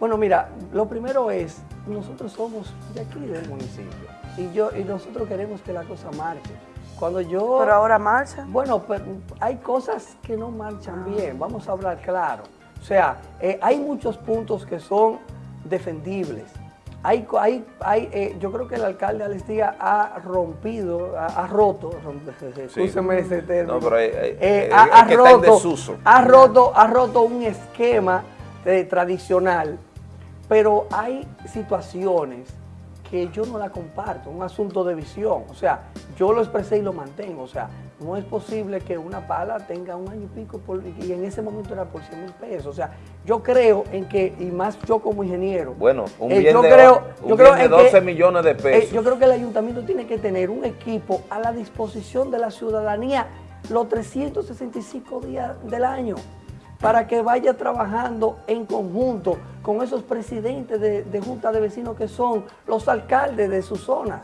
Bueno, mira, lo primero es, nosotros somos de aquí del municipio y yo y nosotros queremos que la cosa marche. Cuando yo Pero ahora marcha. Bueno, pero hay cosas que no marchan bien, vamos a hablar claro. O sea, eh, hay muchos puntos que son defendibles. Hay, hay, hay, eh, yo creo que el alcalde Alex Díaz ha rompido, ha, ha roto, escúcheme ese término, No, pero hay- eh, ha, que está en roto, desuso. ha roto, ha roto un esquema eh, tradicional, pero hay situaciones que yo no la comparto, un asunto de visión. O sea, yo lo expresé y lo mantengo. O sea, no es posible que una pala tenga un año y pico por- y en ese momento era por 100 mil pesos. O sea, yo creo en que, y más yo como ingeniero, Bueno, un eh, bien, yo de, creo- un yo bien creo de en 12 que- millones de eh, pesos. yo creo que el ayuntamiento tiene que tener un equipo a la disposición de la ciudadanía los 365 días del año para que vaya trabajando en conjunto con esos presidentes de, de junta de vecinos que son los alcaldes de sus zonas,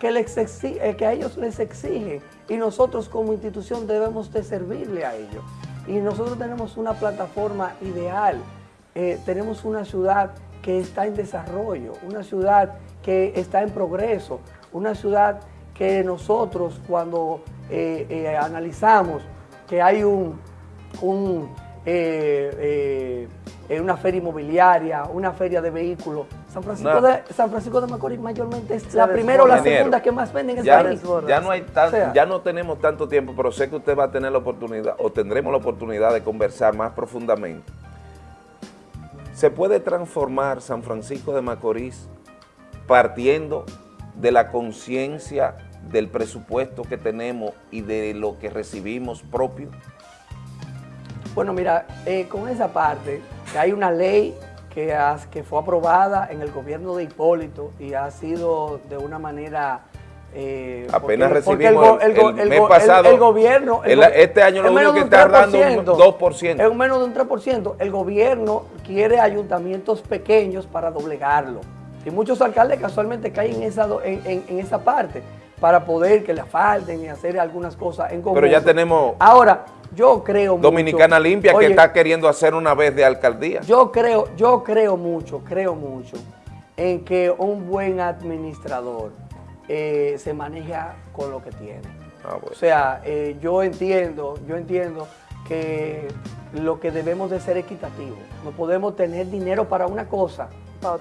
que, les eh, que a ellos les exigen y nosotros como institución debemos de servirle a ellos. Y nosotros tenemos una plataforma ideal, eh, tenemos una ciudad que está en desarrollo, una ciudad que está en progreso, una ciudad que nosotros cuando eh, eh, analizamos que hay un, un, eh, eh, una feria inmobiliaria, una feria de vehículos, San Francisco, No. de, San Francisco de Macorís mayormente es Se la primera o la segunda que más venden en el ya, país. ya no hay tan- O sea, ya no tenemos tanto tiempo, pero sé que usted va a tener la oportunidad o tendremos la oportunidad de conversar más profundamente. ¿Se puede transformar San Francisco de Macorís partiendo de la conciencia del presupuesto que tenemos y de lo que recibimos propio? Bueno, mira, eh, con esa parte, que hay una ley que, has- que fue aprobada en el gobierno de Hipólito y ha sido de una manera... eh, Apenas porque- porque recibimos go- el, go- el el mes el- pasado. el gobierno... el el- go- este año lo es único que un está dando un 3%. 2%. Es un menos de un 3%. El gobierno quiere ayuntamientos pequeños para doblegarlo. Y muchos alcaldes casualmente caen en esa, en, en- en esa parte para poder que le falten y hacer algunas cosas en conjunto. Pero ya tenemos Ahora, yo creo mucho- Dominicana Limpia Oye, que está queriendo hacer una vez de alcaldía. yo creo, yo creo mucho, creo mucho en que un buen administrador eh, se maneja con lo que tiene. Ah, O sea, eh, yo entiendo, yo entiendo que lo que debemos de ser equitativo. No podemos tener dinero para una cosa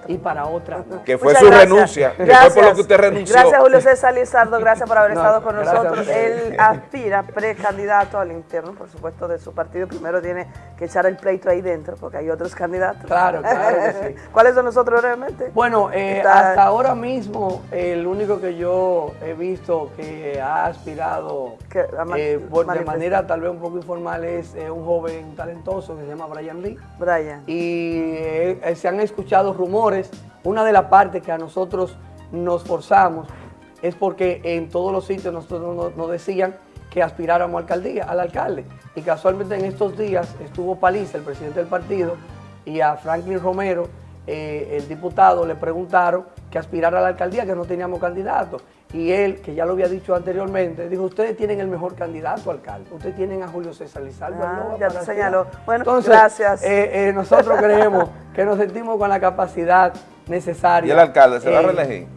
y para otra no. Que fue Muchas su gracias. renuncia, que fue Gracias. por lo que usted renunció. Gracias, Julio César Lizardo. Gracias por haber No, estado con gracias nosotros. Él aspira precandidato al interno, por supuesto, de su partido. Primero tiene que echar el pleito ahí dentro, porque hay otros candidatos. Claro, claro que sí. ¿Cuáles son nosotros brevemente? Bueno, eh, Está- hasta ahora mismo el único que yo he visto que ha aspirado ma- eh, por- de manera tal vez un poco informal es eh, un joven talentoso que se llama Brian Lee. Brian. Y se han escuchado rumores. Una de las partes que a nosotros nos forzamos es porque en todos los sitios nosotros nos, decían que aspiráramos a alcaldía, al alcalde. Y casualmente en estos días estuvo Paliza, el presidente del partido, y a Franklin Romero, eh, el diputado, le preguntaron que aspirara a la alcaldía, que no teníamos candidato. Y él, que ya lo había dicho anteriormente, dijo, ustedes tienen el mejor candidato alcalde. Ustedes tienen a Julio César Lizardo. Ah, ya aspirar". señaló. Bueno, Entonces, gracias. eh, eh, nosotros creemos que nos sentimos con la capacidad necesaria. ¿Y el alcalde se va a Eh, reelegir?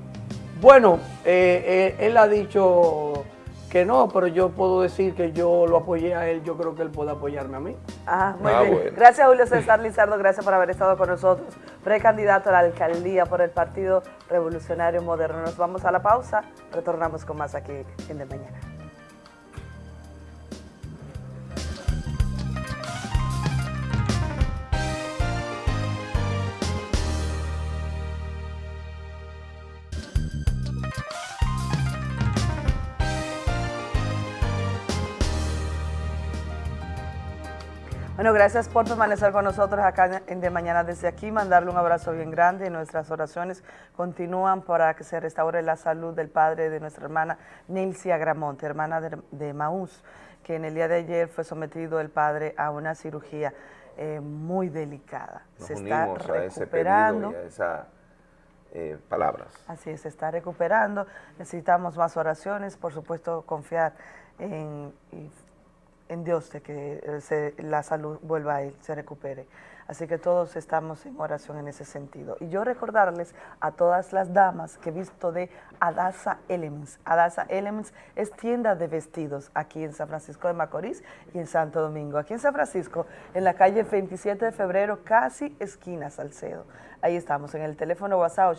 Bueno, eh, eh, él ha dicho que no, pero yo puedo decir que yo lo apoyé a él, yo creo que él puede apoyarme a mí. Ah, muy Ah, bien. bueno. Gracias, Julio César Lizardo. Gracias por haber estado con nosotros. Precandidato a la alcaldía por el Partido Revolucionario Moderno. Nos vamos a la pausa. Retornamos con más aquí en De Mañana. Bueno, gracias por permanecer con nosotros acá en De Mañana desde aquí, mandarle un abrazo bien grande y nuestras oraciones continúan para que se restaure la salud del padre de nuestra hermana Nilcia Gramonte, hermana de, de Maús, que en el día de ayer fue sometido el padre a una cirugía eh, muy delicada. Nos se está unimos a ese recuperando. a eh, palabras. Así es, se está recuperando. Necesitamos más oraciones, por supuesto, confiar en, y- en Dios de que eh, la salud vuelva a él, se recupere. Así que todos estamos en oración en ese sentido. Y yo recordarles a todas las damas que he visto de Adasa Elements. Adasa Elements es tienda de vestidos aquí en San Francisco de Macorís y en Santo Domingo. Aquí en San Francisco, en la calle 27 de febrero, casi esquina Salcedo. Ahí estamos en el teléfono WhatsApp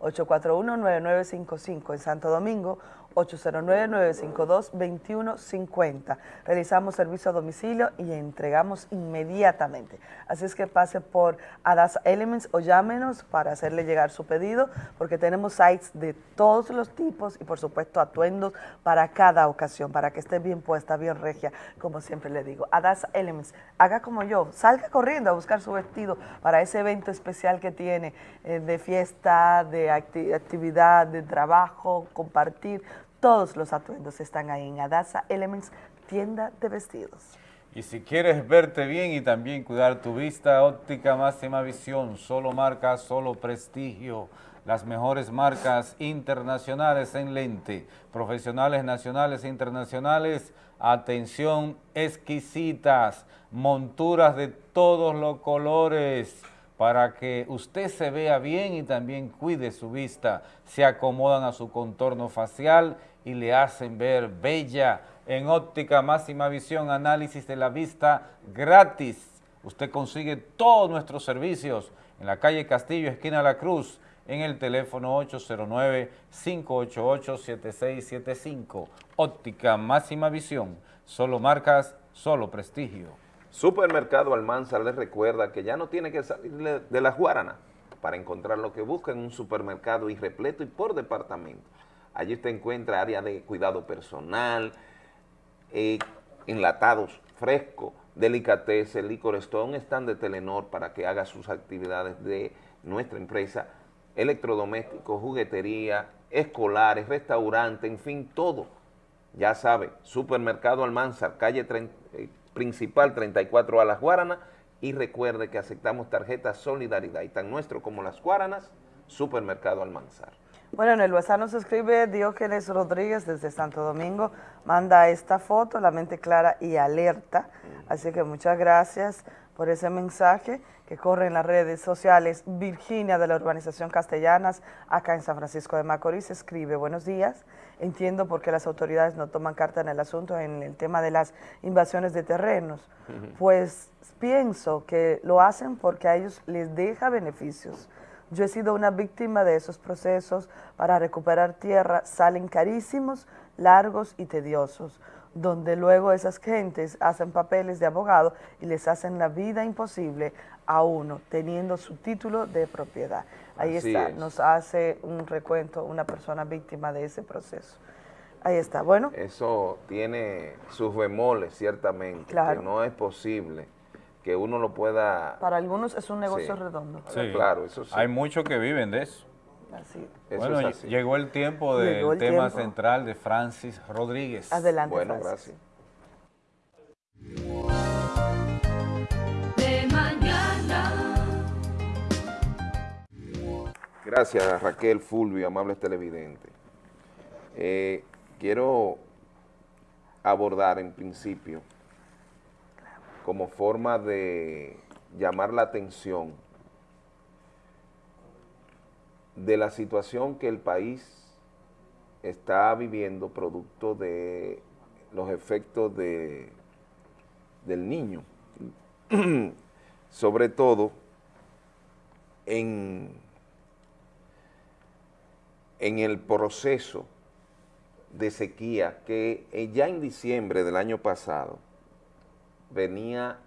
809-841-9955 en Santo Domingo, 809-952-2150. Realizamos servicio a domicilio y entregamos inmediatamente. Así es que pase por Adas Elements o llámenos para hacerle llegar su pedido, porque tenemos sites de todos los tipos y por supuesto atuendos para cada ocasión, para que esté bien puesta, bien regia, como siempre le digo. Adas Elements, haga como yo, salga corriendo a buscar su vestido para ese evento especial que tiene eh, de fiesta, de acti- actividad, de trabajo, compartir. Todos los atuendos están ahí en Adasa Elements, tienda de vestidos. Y si quieres verte bien y también cuidar tu vista, óptica máxima visión, solo marca, solo prestigio, las mejores marcas internacionales en lente, profesionales nacionales e internacionales, atención exquisitas, monturas de todos los colores, para que usted se vea bien y también cuide su vista, se acomodan a su contorno facial y le hacen ver bella en óptica máxima visión, análisis de la vista gratis. Usted consigue todos nuestros servicios en la calle Castillo, esquina La Cruz, en el teléfono 809-588-7675. Óptica máxima visión, solo marcas, solo prestigio. Supermercado Almanzar les recuerda que ya no tiene que salir de- la Guarana para encontrar lo que busca en un supermercado y repleto y por departamento. Allí usted encuentra área de cuidado personal, eh, enlatados frescos, delicatessen, licor store, un de Telenor para que haga sus actividades de nuestra empresa, electrodomésticos, juguetería, escolares, restaurante, en fin, todo. Ya sabe, Supermercado Almanzar, calle 30, eh, principal 34 a Las Guaranas, y recuerde que aceptamos tarjetas Solidaridad, y tan nuestro como Las Guaranas, Supermercado Almanzar. Bueno, en el WhatsApp nos escribe Diógenes Rodríguez desde Santo Domingo, manda esta foto, la mente clara y alerta, así que muchas gracias por ese mensaje que corre en las redes sociales. Virginia de la Urbanización Castellanas, acá en San Francisco de Macorís, escribe, buenos días, entiendo por qué las autoridades no toman carta en el asunto en el tema de las invasiones de terrenos, pues pienso que lo hacen porque a ellos les deja beneficios. Yo he sido una víctima de esos procesos para recuperar tierra, salen carísimos, largos y tediosos, donde luego esas gentes hacen papeles de abogado y les hacen la vida imposible a uno, teniendo su título de propiedad. Ahí Así está, es. nos hace un recuento una persona víctima de ese proceso. Ahí está, bueno. Eso tiene sus bemoles, ciertamente, Claro. que no es posible que uno lo pueda... Para algunos es un negocio Sí. redondo. Sí. Claro, eso sí. Hay muchos que viven de eso. Así. Eso bueno, es así. llegó el tiempo del tema tiempo. central de Francis Rodríguez. Adelante, Bueno, Francis. gracias. De mañana. Gracias Raquel Fulvio, amables televidentes. Eh, quiero abordar en principio, como forma de llamar la atención de la situación que el país está viviendo producto de los efectos de, del niño, sobre todo en en el proceso de sequía que eh, ya en diciembre del año pasado venía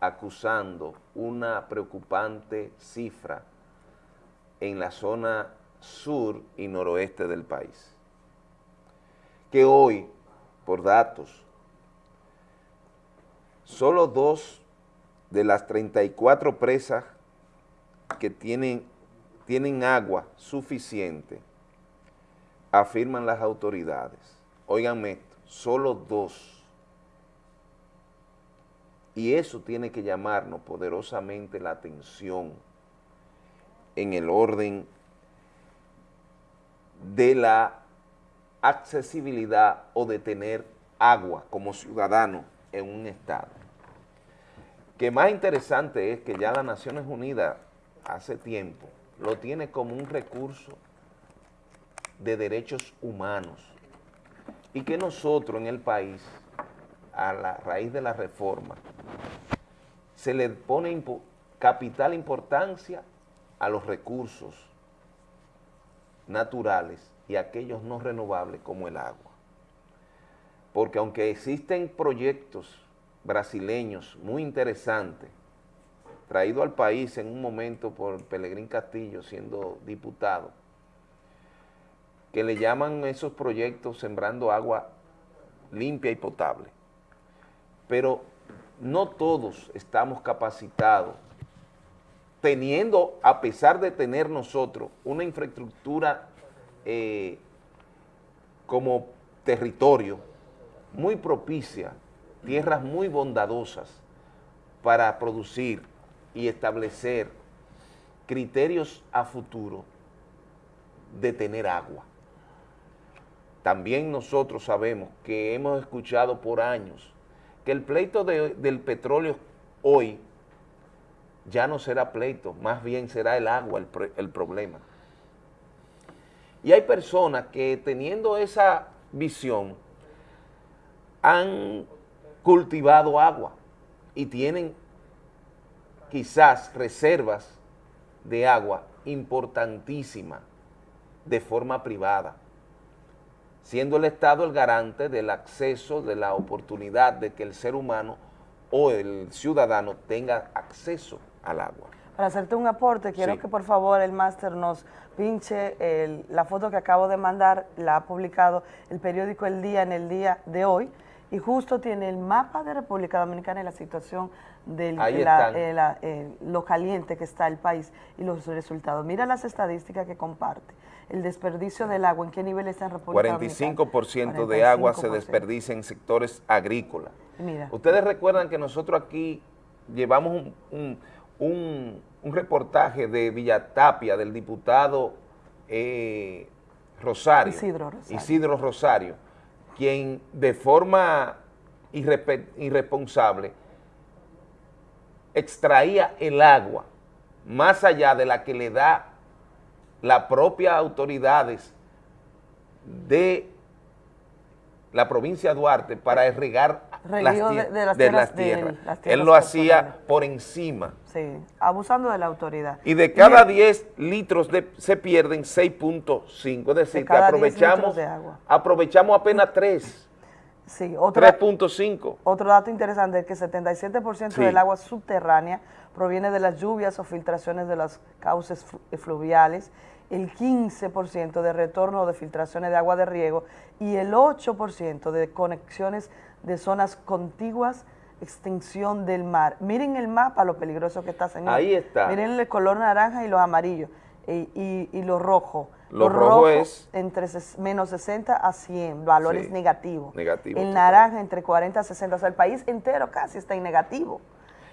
acusando una preocupante cifra en la zona sur y noroeste del país, que hoy, por datos solo dos de las 34 presas que tienen, tienen agua suficiente, afirman las autoridades. Óiganme esto, solo dos. Y eso tiene que llamarnos poderosamente la atención en el orden de la accesibilidad o de tener agua como ciudadano en un estado. Que más interesante es que ya las Naciones Unidas hace tiempo lo tiene como un recurso de derechos humanos y que nosotros en el país, a la raíz de la reforma, se le pone capital importancia a los recursos naturales y aquellos no renovables como el agua. Porque aunque existen proyectos brasileños muy interesantes, traído al país en un momento por Pelegrín Castillo siendo diputado, que le llaman esos proyectos sembrando agua limpia y potable. Pero no todos estamos capacitados, teniendo, a pesar de tener nosotros una infraestructura eh, como territorio muy propicia, tierras muy bondadosas para producir y establecer criterios a futuro de tener agua. También nosotros sabemos que hemos escuchado por años que el pleito de- del petróleo hoy ya no será pleito, más bien será el agua el, el problema. Y hay personas que teniendo esa visión han cultivado agua y tienen quizás reservas de agua importantísimas de forma privada, siendo el Estado el garante del acceso, de la oportunidad de que el ser humano o el ciudadano tenga acceso al agua. Para hacerte un aporte, quiero Sí. que por favor el máster nos pinche el- la foto que acabo de mandar, la ha publicado el periódico El Día en el día de hoy, y justo tiene el mapa de República Dominicana y la situación de eh, eh, lo caliente que está el país y los resultados. Mira las estadísticas que comparte. El desperdicio del agua, ¿en qué nivel está en República 45% de agua se 45%. desperdicia en sectores agrícolas. Mira. Ustedes recuerdan que nosotros aquí llevamos un, un- un- un reportaje de Villatapia, del diputado eh, Rosario, Isidro Rosario. Isidro Rosario, quien de forma irrespe- irresponsable extraía el agua más allá de la que le da las propias autoridades de la provincia de Duarte para irrigar las, de- las tierras las las Él lo hacía por encima. Sí, abusando de la autoridad. Y de cada el- 10 litros de- se pierden 6.5, es decir, que cada 10 litros aprovechamos, de agua. aprovechamos apenas 3, Sí, otro, 3.5. otro dato interesante es que 77% Sí. del agua subterránea proviene de las lluvias o filtraciones de los cauces flu- fluviales, el 15% de retorno de filtraciones de agua de riego y el 8% de conexiones de zonas contiguas, extinción del mar. Miren el mapa, lo peligroso que está, señor. Ahí está. Miren el color naranja y los amarillos y, y, y lo rojo. Lo rojo es- entre menos 60 a 100, valores Sí, negativos. negativo, El naranja entre 40 a 60, o sea, el país entero casi está en negativo.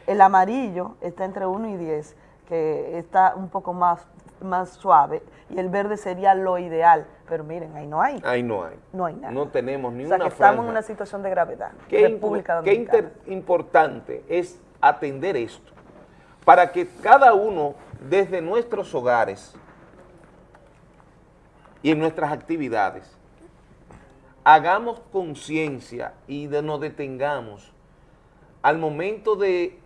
El amarillo está entre 1 y 10, que está un poco más, más suave, y el verde sería lo ideal, pero miren, ahí no hay. Ahí no hay. No hay nada. No tenemos ni o sea, una que estamos en una situación de gravedad. Qué, República qué Dominicana. inter- importante es atender esto, para que cada uno desde nuestros hogares y en nuestras actividades hagamos conciencia y de- nos detengamos al momento de,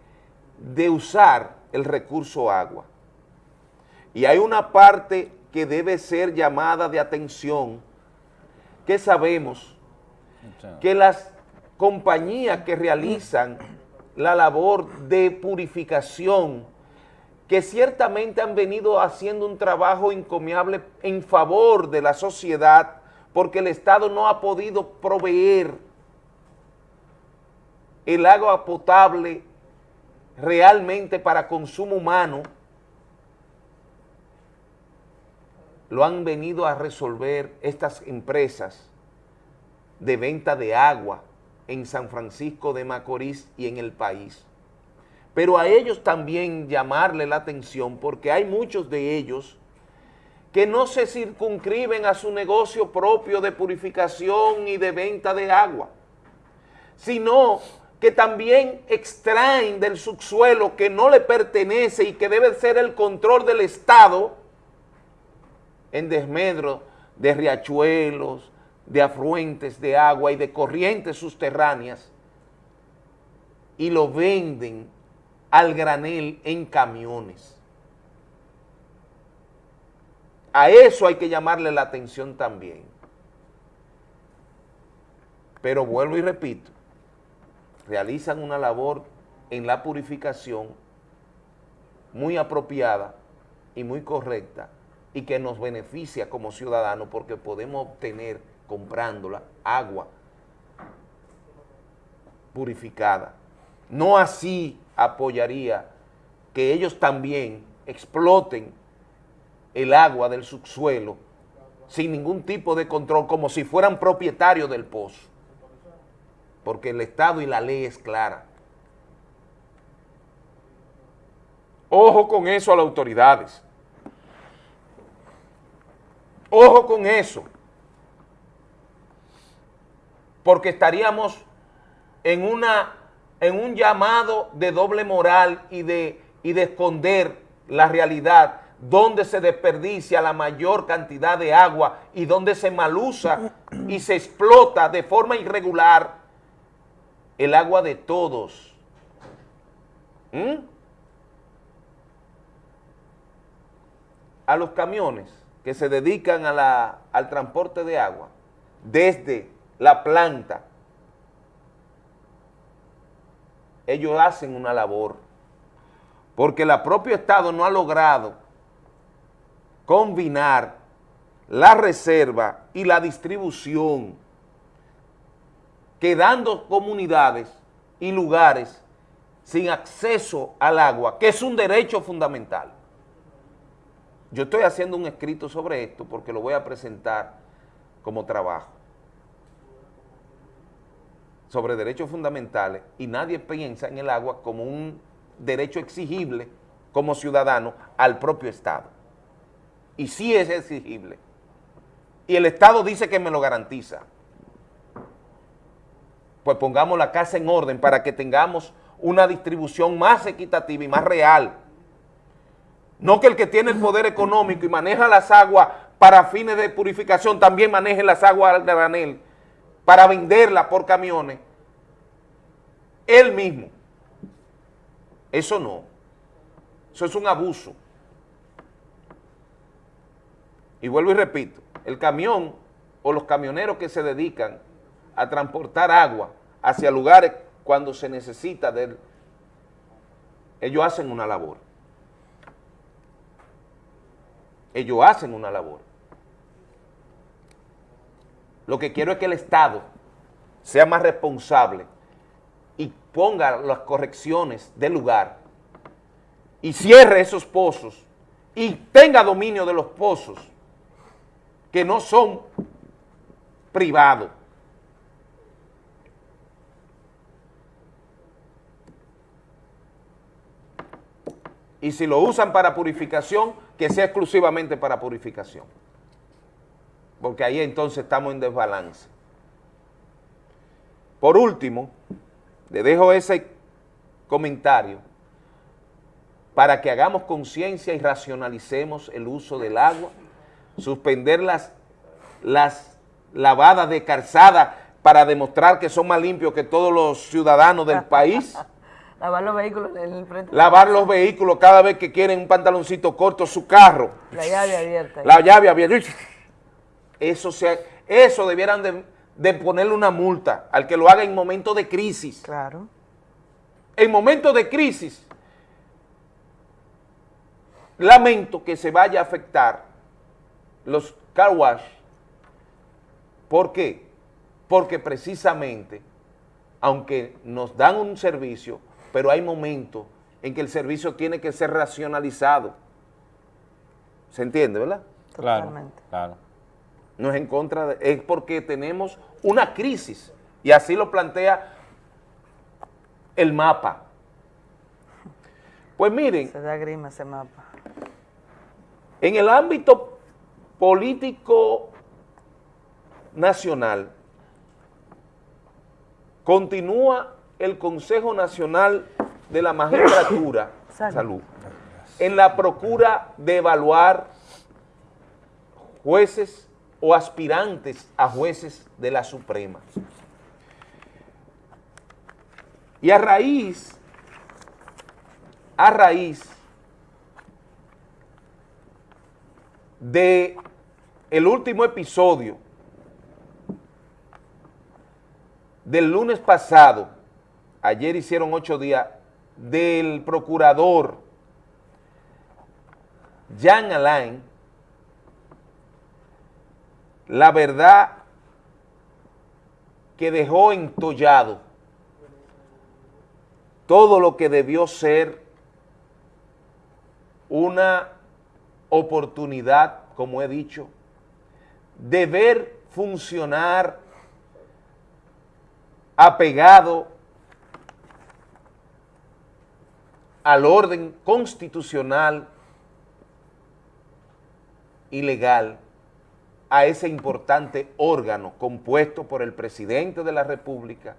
de usar el recurso agua. Y hay una parte que debe ser llamada de atención, que sabemos que las compañías que realizan la labor de purificación, que ciertamente han venido haciendo un trabajo encomiable en favor de la sociedad, porque el Estado no ha podido proveer el agua potable realmente para consumo humano, lo han venido a resolver estas empresas de venta de agua en San Francisco de Macorís y en el país. Pero a ellos también llamarle la atención porque hay muchos de ellos que no se circunscriben a su negocio propio de purificación y de venta de agua, sino que también extraen del subsuelo que no le pertenece y que debe ser el control del Estado en desmedro de riachuelos, de afluentes de agua y de corrientes subterráneas y lo venden al granel en camiones. A eso hay que llamarle la atención también. Pero vuelvo y repito, realizan una labor en la purificación muy apropiada y muy correcta y que nos beneficia como ciudadanos porque podemos obtener comprándola agua purificada. No así apoyaría que ellos también exploten el agua del subsuelo sin ningún tipo de control, como si fueran propietarios del pozo, porque el Estado y la ley es clara. Ojo con eso a las autoridades. Ojo con eso. Porque estaríamos en, una, en un llamado de doble moral y de, y de esconder la realidad donde se desperdicia la mayor cantidad de agua y donde se malusa y se explota de forma irregular el agua de todos. ¿Mm? A los camiones que se dedican a la, al transporte de agua desde la planta, ellos hacen una labor, porque el propio Estado no ha logrado combinar la reserva y la distribución, quedando comunidades y lugares sin acceso al agua, que es un derecho fundamental. Yo estoy haciendo un escrito sobre esto porque lo voy a presentar como trabajo sobre derechos fundamentales y nadie piensa en el agua como un derecho exigible como ciudadano al propio Estado y sí es exigible. Y el Estado dice que me lo garantiza. Pues pongamos la casa en orden para que tengamos una distribución más equitativa y más real. No que el que tiene el poder económico y maneja las aguas para fines de purificación también maneje las aguas al granel para venderlas por camiones. Él mismo. Eso no. Eso es un abuso. Y vuelvo y repito, el camión o los camioneros que se dedican a transportar agua hacia lugares cuando se necesita de él, ellos hacen una labor. Ellos hacen una labor. Lo que quiero es que el Estado sea más responsable y ponga las correcciones del lugar y cierre esos pozos y tenga dominio de los pozos que no son privados. Y si lo usan para purificación, que sea exclusivamente para purificación. Porque ahí entonces estamos en desbalance. Por último, le dejo ese comentario para que hagamos conciencia y racionalicemos el uso del agua suspender las, las lavadas de calzada para demostrar que son más limpios que todos los ciudadanos del país. Lavar los vehículos en el frente. Lavar los vehículos cada vez que quieren un pantaloncito corto, su carro. La llave abierta. La llave abierta. Eso, se, eso debieran de, de ponerle una multa al que lo haga en momentos de crisis. Claro. En momentos de crisis, lamento que se vaya a afectar los car wash. ¿Por qué? Porque precisamente aunque nos dan un servicio, pero hay momentos en que el servicio tiene que ser racionalizado. ¿Se entiende, verdad? Claro, claro. No es en contra, de, es porque tenemos una crisis, y así lo plantea el mapa. Pues miren. Se da grima ese mapa. En el ámbito político nacional, continúa el Consejo Nacional de la Magistratura, salud, en la procura de evaluar jueces o aspirantes a jueces de la Suprema. Y a raíz, a raíz de el último episodio del lunes pasado, ayer hicieron ocho días, del procurador Jean Alain, la verdad que dejó entollado todo lo que debió ser una oportunidad, como he dicho, de ver funcionar apegado al orden constitucional y legal a ese importante órgano compuesto por el presidente de la República,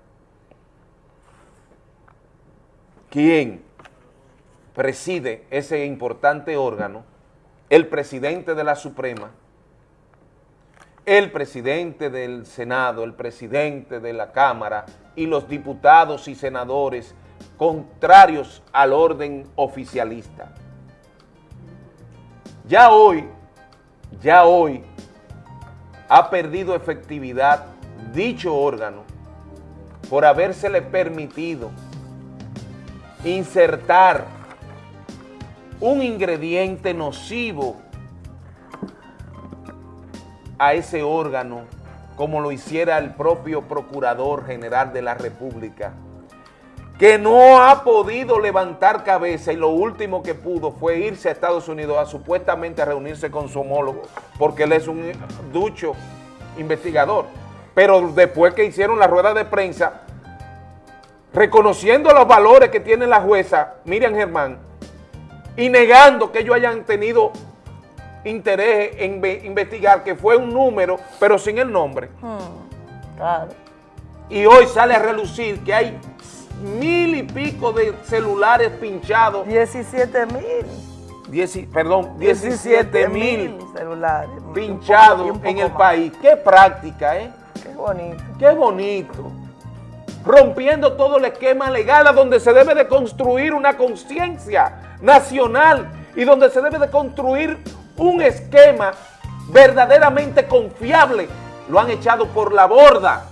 quien preside ese importante órgano, el presidente de la Suprema, el presidente del Senado, el presidente de la Cámara y los diputados y senadores contrarios al orden oficialista. Ya hoy, ya hoy ha perdido efectividad dicho órgano por habérsele permitido insertar un ingrediente nocivo a ese órgano como lo hiciera el propio Procurador General de la República, que no ha podido levantar cabeza y lo último que pudo fue irse a Estados Unidos a supuestamente a reunirse con su homólogo, porque él es un ducho investigador. Pero después que hicieron la rueda de prensa, reconociendo los valores que tiene la jueza Miriam Germán y negando que ellos hayan tenido interés en investigar que fue un número, pero sin el nombre. Hmm, claro. Y hoy sale a relucir que hay mil y pico de celulares pinchados. 17 mil. perdón, 17 mil celulares pinchados en el país. Qué práctica, ¿eh? Qué bonito. Qué bonito. Rompiendo todo el esquema legal a donde se debe de construir una conciencia nacional y donde se debe de construir un esquema verdaderamente confiable, lo han echado por la borda.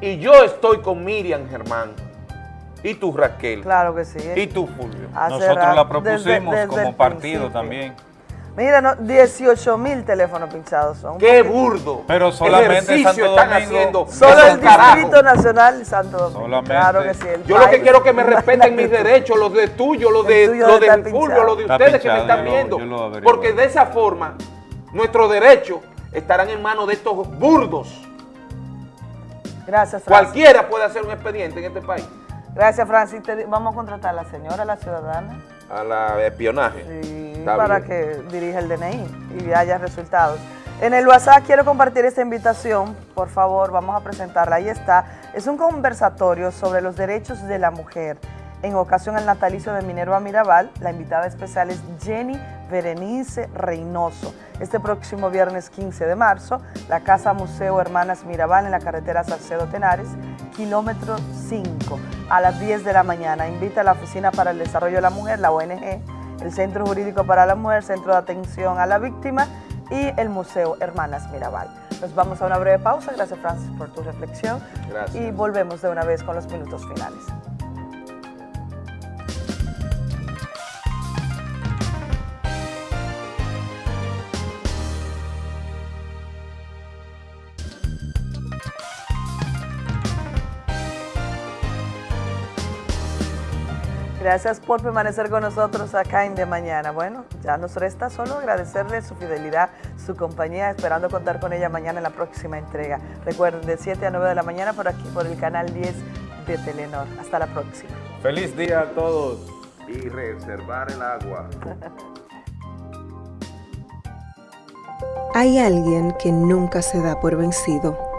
Y yo estoy con Miriam Germán. Y tú, Raquel. Claro que sí. Y tú, Fulvio. Nosotros la propusimos como partido también. Mira, no, 18 mil teléfonos pinchados son. ¡Qué burdo! Pero solamente Santo están Domingo, haciendo. Solo el Distrito Nacional Santo Domingo. Solamente. Claro que sí. Yo lo que quiero es que me respeten mis derechos, los de tuyo, los de, tuyo los de Fulvio, los de ustedes que me están lo- viendo. yo lo averiguo. porque de esa forma, nuestros derechos estarán en manos de estos burdos. Gracias, Francis. Cualquiera puede hacer un expediente en este país. Gracias, Francis. Vamos a contratar a la señora, la ciudadana, A la espionaje. Está para bien. que dirija el DNI y haya resultados. En el WhatsApp quiero compartir esta invitación, por favor, vamos a presentarla. Ahí está. Es un conversatorio sobre los derechos de la mujer. En ocasión al natalicio de Minerva Mirabal, la invitada especial es Jenny Berenice Reynoso. Este próximo viernes 15 de marzo, la Casa Museo Hermanas Mirabal en la carretera Salcedo Tenares, kilómetro 5, a las 10 de la mañana. Invita a la Oficina para el Desarrollo de la Mujer, la ONG, el Centro Jurídico para la Mujer, Centro de Atención a la Víctima y el Museo Hermanas Mirabal. Nos vamos a una breve pausa. Gracias, Francis, por tu reflexión. Gracias. Y volvemos de una vez con los minutos finales. Gracias por permanecer con nosotros acá en De Mañana. Bueno, ya nos resta solo agradecerle su fidelidad, su compañía, esperando contar con ella mañana en la próxima entrega. Recuerden, de 7 a 9 de la mañana por aquí, por el canal 10 de Telenor. Hasta la próxima. Feliz día a todos. Y reservar el agua. Hay alguien que nunca se da por vencido